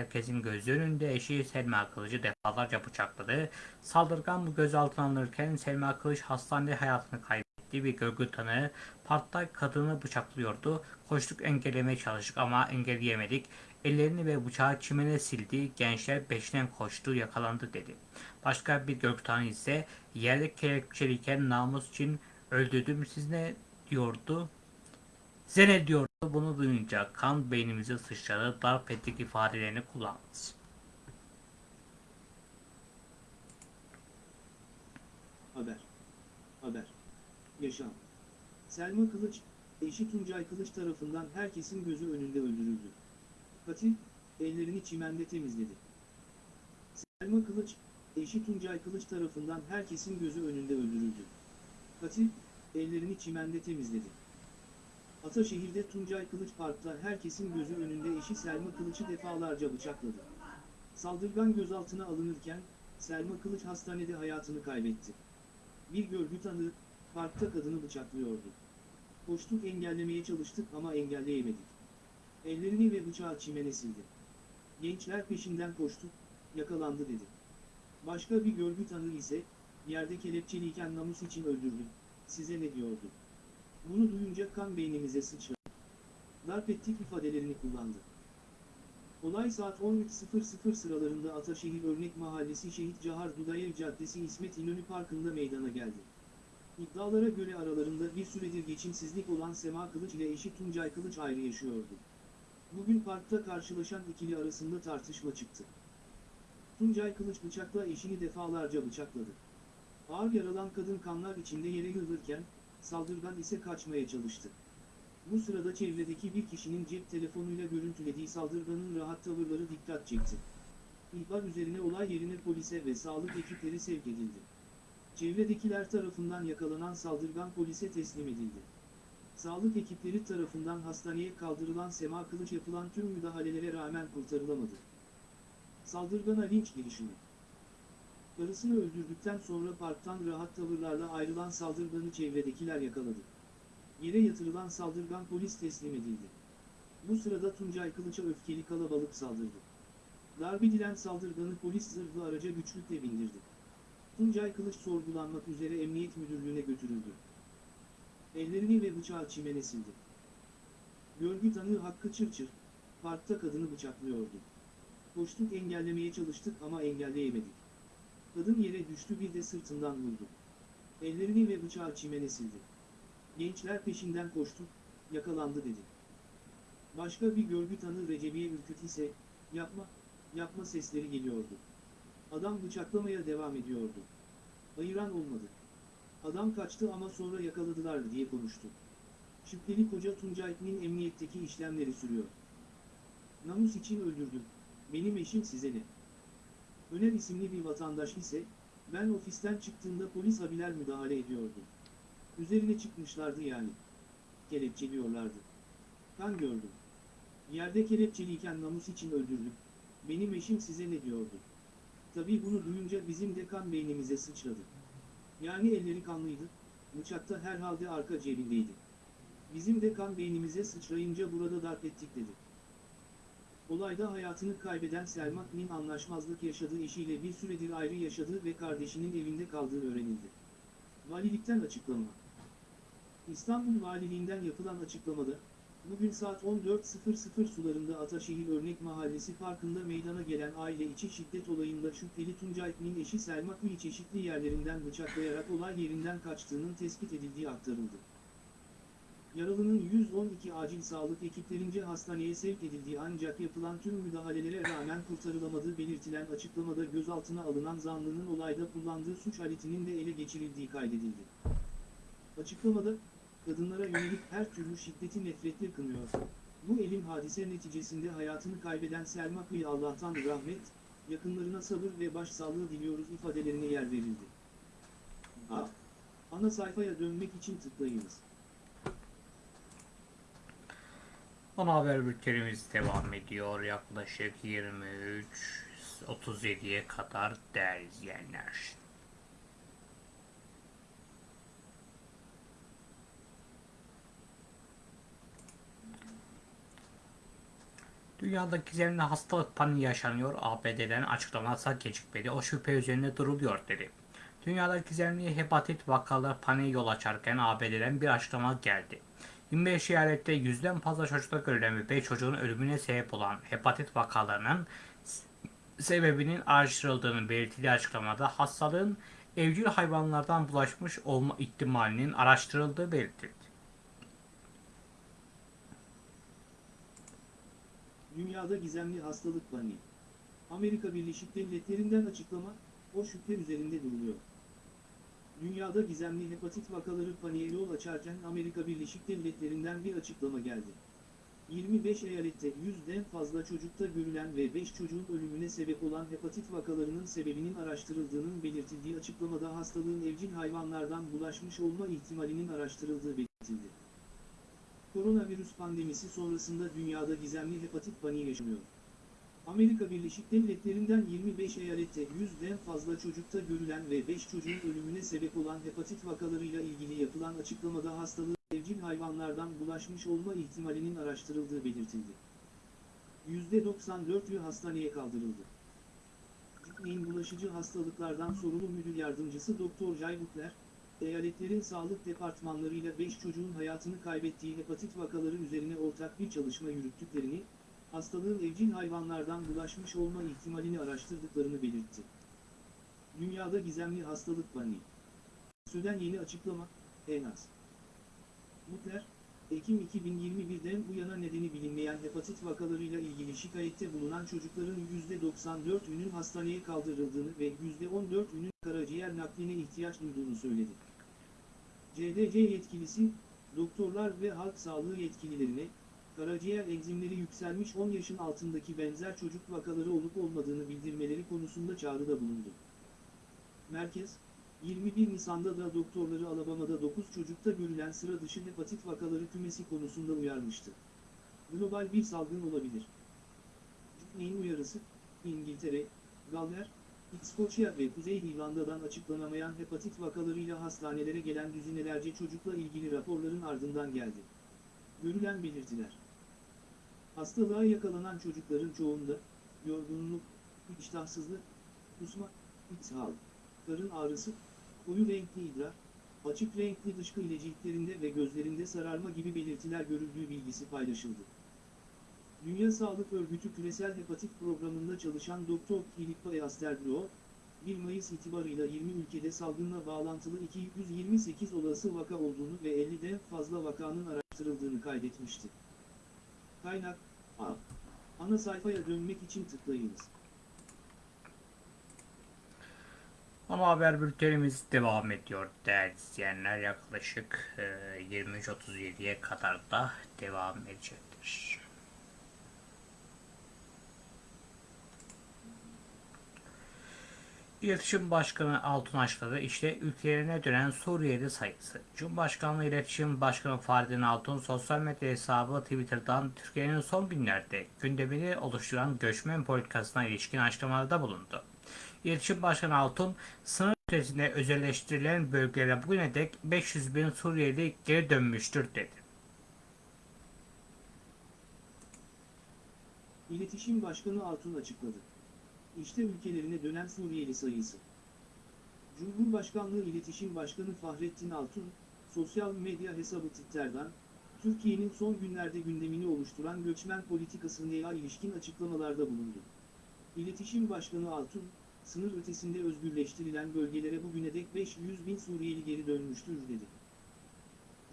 herkesin gözü önünde eşi Selma Kılıç'ı defalarca bıçakladı. Saldırgan bu gözaltına alınırken Selma Kılıç hastanede hayatını kaybetti. etti. Bir görgü tanığı parkta kadını bıçaklıyordu. Koştuk engellemeye çalıştık ama engelleyemedik. Ellerini ve bıçağı çimene sildi. Gençler peşinden koştu yakalandı dedi. Başka bir görgü tanığı ise yerde kelepçeliyken namus için öldürdüm siz ne diyordu? Size ne diyordu? Bunu duyunca kan beynimize sıçradı. Darp ettik ifadelerini kullandı. Haber. Haber. Yaşam. Selma Kılıç, eşi Tuncay Kılıç tarafından herkesin gözü önünde öldürüldü. Katil, ellerini çimende temizledi. Selma Kılıç, eşi Tuncay Kılıç tarafından herkesin gözü önünde öldürüldü. Katil, ellerini çimende temizledi. Ataşehir'de Tuncay Kılıç Park'ta herkesin gözü önünde eşi Selma Kılıç'ı defalarca bıçakladı. Saldırgan gözaltına alınırken, Selma Kılıç hastanede hayatını kaybetti. Bir görgü tanığı, parkta kadını bıçaklıyordu. Koştuk engellemeye çalıştık ama engelleyemedik. Ellerini ve bıçağı çimene sildi. Gençler peşinden koştu, yakalandı dedi. Başka bir görgü tanığı ise, yerde kelepçeliyken namus için öldürdüm, size ne diyordu? Bunu duyunca kan beynimize sıçradı. Darp ettik ifadelerini kullandı. Olay saat 13.00 sıralarında Ataşehir Örnek Mahallesi Şehit Cahar Dudayev Caddesi İsmet İnönü Parkı'nda meydana geldi. İddialara göre aralarında bir süredir geçimsizlik olan Sema Kılıç ile eşi Tuncay Kılıç ayrı yaşıyordu. Bugün parkta karşılaşan ikili arasında tartışma çıktı. Tuncay Kılıç bıçakla eşini defalarca bıçakladı. Ağır yaralan kadın kanlar içinde yere yığılırken, saldırgan ise kaçmaya çalıştı. Bu sırada çevredeki bir kişinin cep telefonuyla görüntülediği saldırganın rahat tavırları dikkat çekti. İhbar üzerine olay yerine polise ve sağlık ekipleri sevk edildi. Çevredekiler tarafından yakalanan saldırgan polise teslim edildi. Sağlık ekipleri tarafından hastaneye kaldırılan Sema Kılıç yapılan tüm müdahalelere rağmen kurtarılamadı. Saldırgana linç girişimi. Karısını öldürdükten sonra parktan rahat tavırlarla ayrılan saldırganı çevredekiler yakaladı. Yere yatırılan saldırgan polis teslim edildi. Bu sırada Tuncay Kılıç'a öfkeli kalabalık saldırdı. Darbe edilen saldırganı polis zırhlı araca güçlükle bindirdi. Tuncay Kılıç sorgulanmak üzere emniyet müdürlüğüne götürüldü. Ellerini ve bıçağı çimene sildi. Görgü tanığı Hakkı Çırçır, parkta kadını bıçaklıyordu. Koştuk engellemeye çalıştık ama engelleyemedik. Kadın yere düştü bir de sırtından vurdu. Ellerini ve bıçağı çimene sildi. Gençler peşinden koştu, yakalandı dedi. Başka bir görgü tanığı Recebiye Ürküt ise, yapma, yapma sesleri geliyordu. Adam bıçaklamaya devam ediyordu. Ayıran olmadı. Adam kaçtı ama sonra yakaladılar diye konuştu. Şüpheli koca Tuncay'ın emniyetteki işlemleri sürüyor. Namus için öldürdüm. Benim eşim size ne? Öner isimli bir vatandaş ise, ben ofisten çıktığımda polis abiler müdahale ediyordu. Üzerine çıkmışlardı yani. Kelepçeliyorlardı. Kan gördüm. Yerde kelepçeliyken namus için öldürdüm. Benim eşim size ne diyordu? Tabii bunu duyunca bizim de kan beynimize sıçradı. Yani elleri kanlıydı, bıçak da herhalde arka cebindeydi. Bizim de kan beynimize sıçrayınca burada darp ettik dedi. Olayda hayatını kaybeden Selma Nin anlaşmazlık yaşadığı eşiyle bir süredir ayrı yaşadığı ve kardeşinin evinde kaldığı öğrenildi. Valilikten açıklama. İstanbul Valiliğinden yapılan açıklamada, bugün saat 14.00 sularında Ataşehir Örnek Mahallesi Parkı'nda meydana gelen aile içi şiddet olayında şüpheli Tuncay Kmin eşi Selma Kmi çeşitli yerlerinden bıçaklayarak olay yerinden kaçtığının tespit edildiği aktarıldı. Yaralının 112 acil sağlık ekiplerince hastaneye sevk edildiği ancak yapılan tüm müdahalelere rağmen kurtarılamadığı belirtilen açıklamada gözaltına alınan zanlının olayda kullandığı suç aletinin de ele geçirildiği kaydedildi. Açıklamada, kadınlara yönelik her türlü şiddeti nefretle kınıyor. Bu elim hadise neticesinde hayatını kaybeden Selma Kıyı Allah'tan rahmet, yakınlarına sabır ve başsağlığı diliyoruz ifadelerine yer verildi. A. Ana sayfaya dönmek için tıklayınız. Ana haber bültenimiz devam ediyor. Yaklaşık 23.37'ye kadar değerli izleyenler. Dünyada gizemli hastalık paniği yaşanıyor. ABD'den açıklaması gecikmedi. O şüphe üzerine duruluyor dedi. Dünyada gizemli hepatit vakaları paniğe yol açarken ABD'den bir açıklama geldi. 25 eyalette yüzden fazla çocukta görülen ve 5 çocuğun ölümüne sebep olan hepatit vakalarının sebebinin araştırıldığını belirtildiği açıklamada hastalığın evcil hayvanlardan bulaşmış olma ihtimalinin araştırıldığı belirtildi. Dünyada gizemli hastalık paniği. Amerika Birleşik Devletleri'nden açıklama, o şüphe üzerinde duruluyor. Dünyada gizemli hepatit vakaları paniğe yol açarken Amerika Birleşik Devletleri'nden bir açıklama geldi. 25 eyalette yüzden fazla çocukta görülen ve 5 çocuğun ölümüne sebep olan hepatit vakalarının sebebinin araştırıldığının belirtildiği açıklamada hastalığın evcil hayvanlardan bulaşmış olma ihtimalinin araştırıldığı belirtildi. Koronavirüs pandemisi sonrasında dünyada gizemli hepatit paniği yaşanıyor. Amerika Birleşik Devletleri'nden 25 eyalette yüzden fazla çocukta görülen ve 5 çocuğun ölümüne sebep olan hepatit vakalarıyla ilgili yapılan açıklamada hastalığın evcil hayvanlardan bulaşmış olma ihtimalinin araştırıldığı belirtildi. %94'ü hastaneye kaldırıldı. Gitmeyin bulaşıcı hastalıklardan sorumlu müdür yardımcısı Dr. Jay Butler, eyaletlerin sağlık departmanlarıyla 5 çocuğun hayatını kaybettiği hepatit vakaları üzerine ortak bir çalışma yürüttüklerini, hastalığın evcil hayvanlardan bulaşmış olma ihtimalini araştırdıklarını belirtti. Dünyada gizemli hastalık paniği. Süden yeni açıklama, en az. Butler, Ekim 2021'den bu yana nedeni bilinmeyen hepatit vakalarıyla ilgili şikayette bulunan çocukların %94'ünün hastaneye kaldırıldığını ve %14'ünün karaciğer nakline ihtiyaç duyduğunu söyledi. CDC yetkilisi, doktorlar ve halk sağlığı yetkililerine, karaciğer enzimleri yükselmiş 10 yaşın altındaki benzer çocuk vakaları olup olmadığını bildirmeleri konusunda çağrıda bulundu. Merkez, 21 Nisan'da da doktorları Alabama'da 9 çocukta görülen sıra dışı hepatit vakaları kümesi konusunda uyarmıştı. Global bir salgın olabilir. Neyin uyarısı? İngiltere, Galler, İskoçya ve Kuzey İrlanda'dan açıklanamayan hepatit vakalarıyla hastanelere gelen düzinelerce çocukla ilgili raporların ardından geldi. Görülen belirtiler. Hastalığa yakalanan çocukların çoğunda, yorgunluk, iştahsızlık, kusma, ishal, karın ağrısı, koyu renkli idrar, açık renkli dışkı ile ciltlerinde ve gözlerinde sararma gibi belirtiler görüldüğü bilgisi paylaşıldı. Dünya Sağlık Örgütü Küresel Hepatit Programı'nda çalışan Dr. Filippa Easterbro, 1 Mayıs itibarıyla 20 ülkede salgınla bağlantılı 228 olası vaka olduğunu ve 50'den fazla vakanın araştırıldığını kaydetmişti. Kaynak, Ana sayfaya dönmek için tıklayınız. Ama haber bültenimiz devam ediyor değerli izleyenler. Yaklaşık e, 23.37'ye kadar da devam edecektir. İletişim Başkanı Altun açıkladı. İşte ülkelerine dönen Suriyeli sayısı. Cumhurbaşkanlığı İletişim Başkanı Fahrettin Altun sosyal medya hesabı Twitter'dan Türkiye'nin son günlerde gündemini oluşturan göçmen politikasına ilişkin açıklamalarda bulundu. İletişim Başkanı Altun, sınır ötesinde özelleştirilen bölgelere bugüne dek 500 bin Suriyeli geri dönmüştür dedi. İletişim Başkanı Altun açıkladı. İşte ülkelerine dönen Suriyeli sayısı. Cumhurbaşkanlığı İletişim Başkanı Fahrettin Altun, sosyal medya hesabı Twitter'dan, Türkiye'nin son günlerde gündemini oluşturan göçmen politikasına ilişkin açıklamalarda bulundu. İletişim Başkanı Altun, sınır ötesinde özgürleştirilen bölgelere bugüne dek 500 bin Suriyeli geri dönmüştür dedi.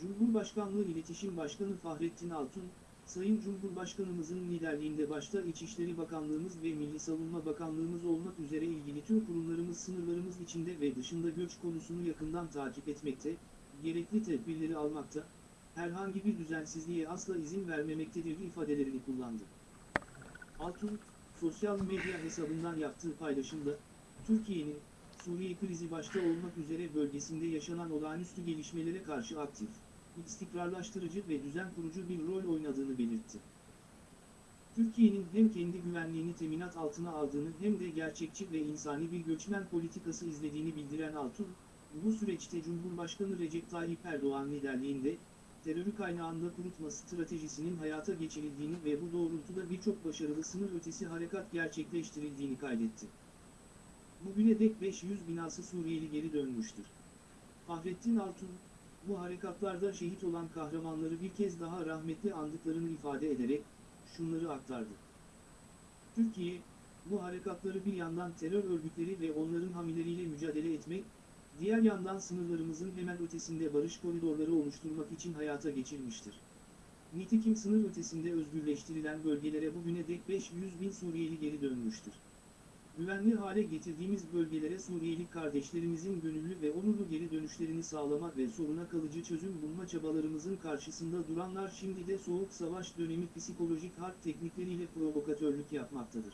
Cumhurbaşkanlığı İletişim Başkanı Fahrettin Altun, Sayın Cumhurbaşkanımızın liderliğinde başta İçişleri Bakanlığımız ve Milli Savunma Bakanlığımız olmak üzere ilgili tüm kurumlarımız sınırlarımız içinde ve dışında göç konusunu yakından takip etmekte, gerekli tedbirleri almakta, herhangi bir düzensizliğe asla izin vermemektedir ifadelerini kullandı. Altun, sosyal medya hesabından yaptığı paylaşımda, Türkiye'nin, Suriye krizi başta olmak üzere bölgesinde yaşanan olağanüstü gelişmelere karşı aktif, istikrarlaştırıcı ve düzen kurucu bir rol oynadığını belirtti. Türkiye'nin hem kendi güvenliğini teminat altına aldığını hem de gerçekçi ve insani bir göçmen politikası izlediğini bildiren Altun, bu süreçte Cumhurbaşkanı Recep Tayyip Erdoğan liderliğinde, terörü kaynağında kurutma stratejisinin hayata geçirildiğini ve bu doğrultuda birçok başarılı sınır ötesi harekat gerçekleştirildiğini kaydetti. Bugüne dek 500 binası Suriyeli geri dönmüştür. Fahrettin Altun, bu harekatlarda şehit olan kahramanları bir kez daha rahmetli andıklarını ifade ederek, şunları aktardı. Türkiye, bu harekatları bir yandan terör örgütleri ve onların hamileriyle mücadele etmek, diğer yandan sınırlarımızın hemen ötesinde barış koridorları oluşturmak için hayata geçirmiştir. Nitekim sınır ötesinde özgürleştirilen bölgelere bugüne dek 500 bin Suriyeli geri dönmüştür. Güvenli hale getirdiğimiz bölgelere Suriyeli kardeşlerimizin gönüllü ve onurlu geri dönüşlerini sağlamak ve soruna kalıcı çözüm bulma çabalarımızın karşısında duranlar şimdi de soğuk savaş dönemi psikolojik harp teknikleriyle provokatörlük yapmaktadır.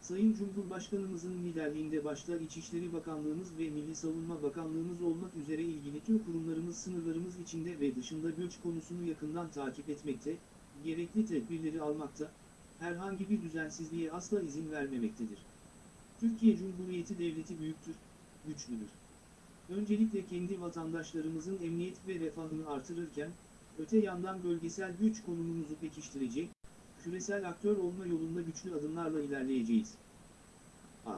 Sayın Cumhurbaşkanımızın liderliğinde başta İçişleri Bakanlığımız ve Milli Savunma Bakanlığımız olmak üzere ilgili tüm kurumlarımız sınırlarımız içinde ve dışında göç konusunu yakından takip etmekte, gerekli tedbirleri almakta, herhangi bir düzensizliğe asla izin vermemektedir. Türkiye Cumhuriyeti Devleti büyüktür, güçlüdür. Öncelikle kendi vatandaşlarımızın emniyet ve refahını artırırken, öte yandan bölgesel güç konumumuzu pekiştirecek, küresel aktör olma yolunda güçlü adımlarla ilerleyeceğiz. A.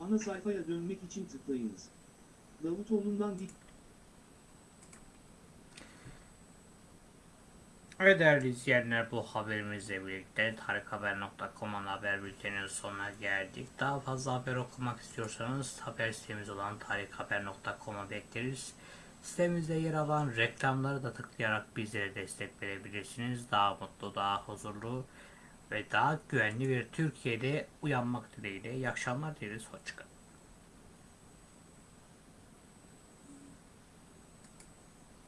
Ana sayfaya dönmek için tıklayınız. Davutoğlu'ndan dik Evet değerli izleyenler bu haberimizle birlikte tarikhaber.com'un haber bülteninin sonuna geldik. Daha fazla haber okumak istiyorsanız haber sitemiz olan tarikhaber.com'a bekleriz. Sitemizde yer alan reklamları da tıklayarak bizlere destek verebilirsiniz. Daha mutlu, daha huzurlu ve daha güvenli bir Türkiye'de uyanmak dileğiyle. İyi akşamlar dileriz. Hoşçakalın.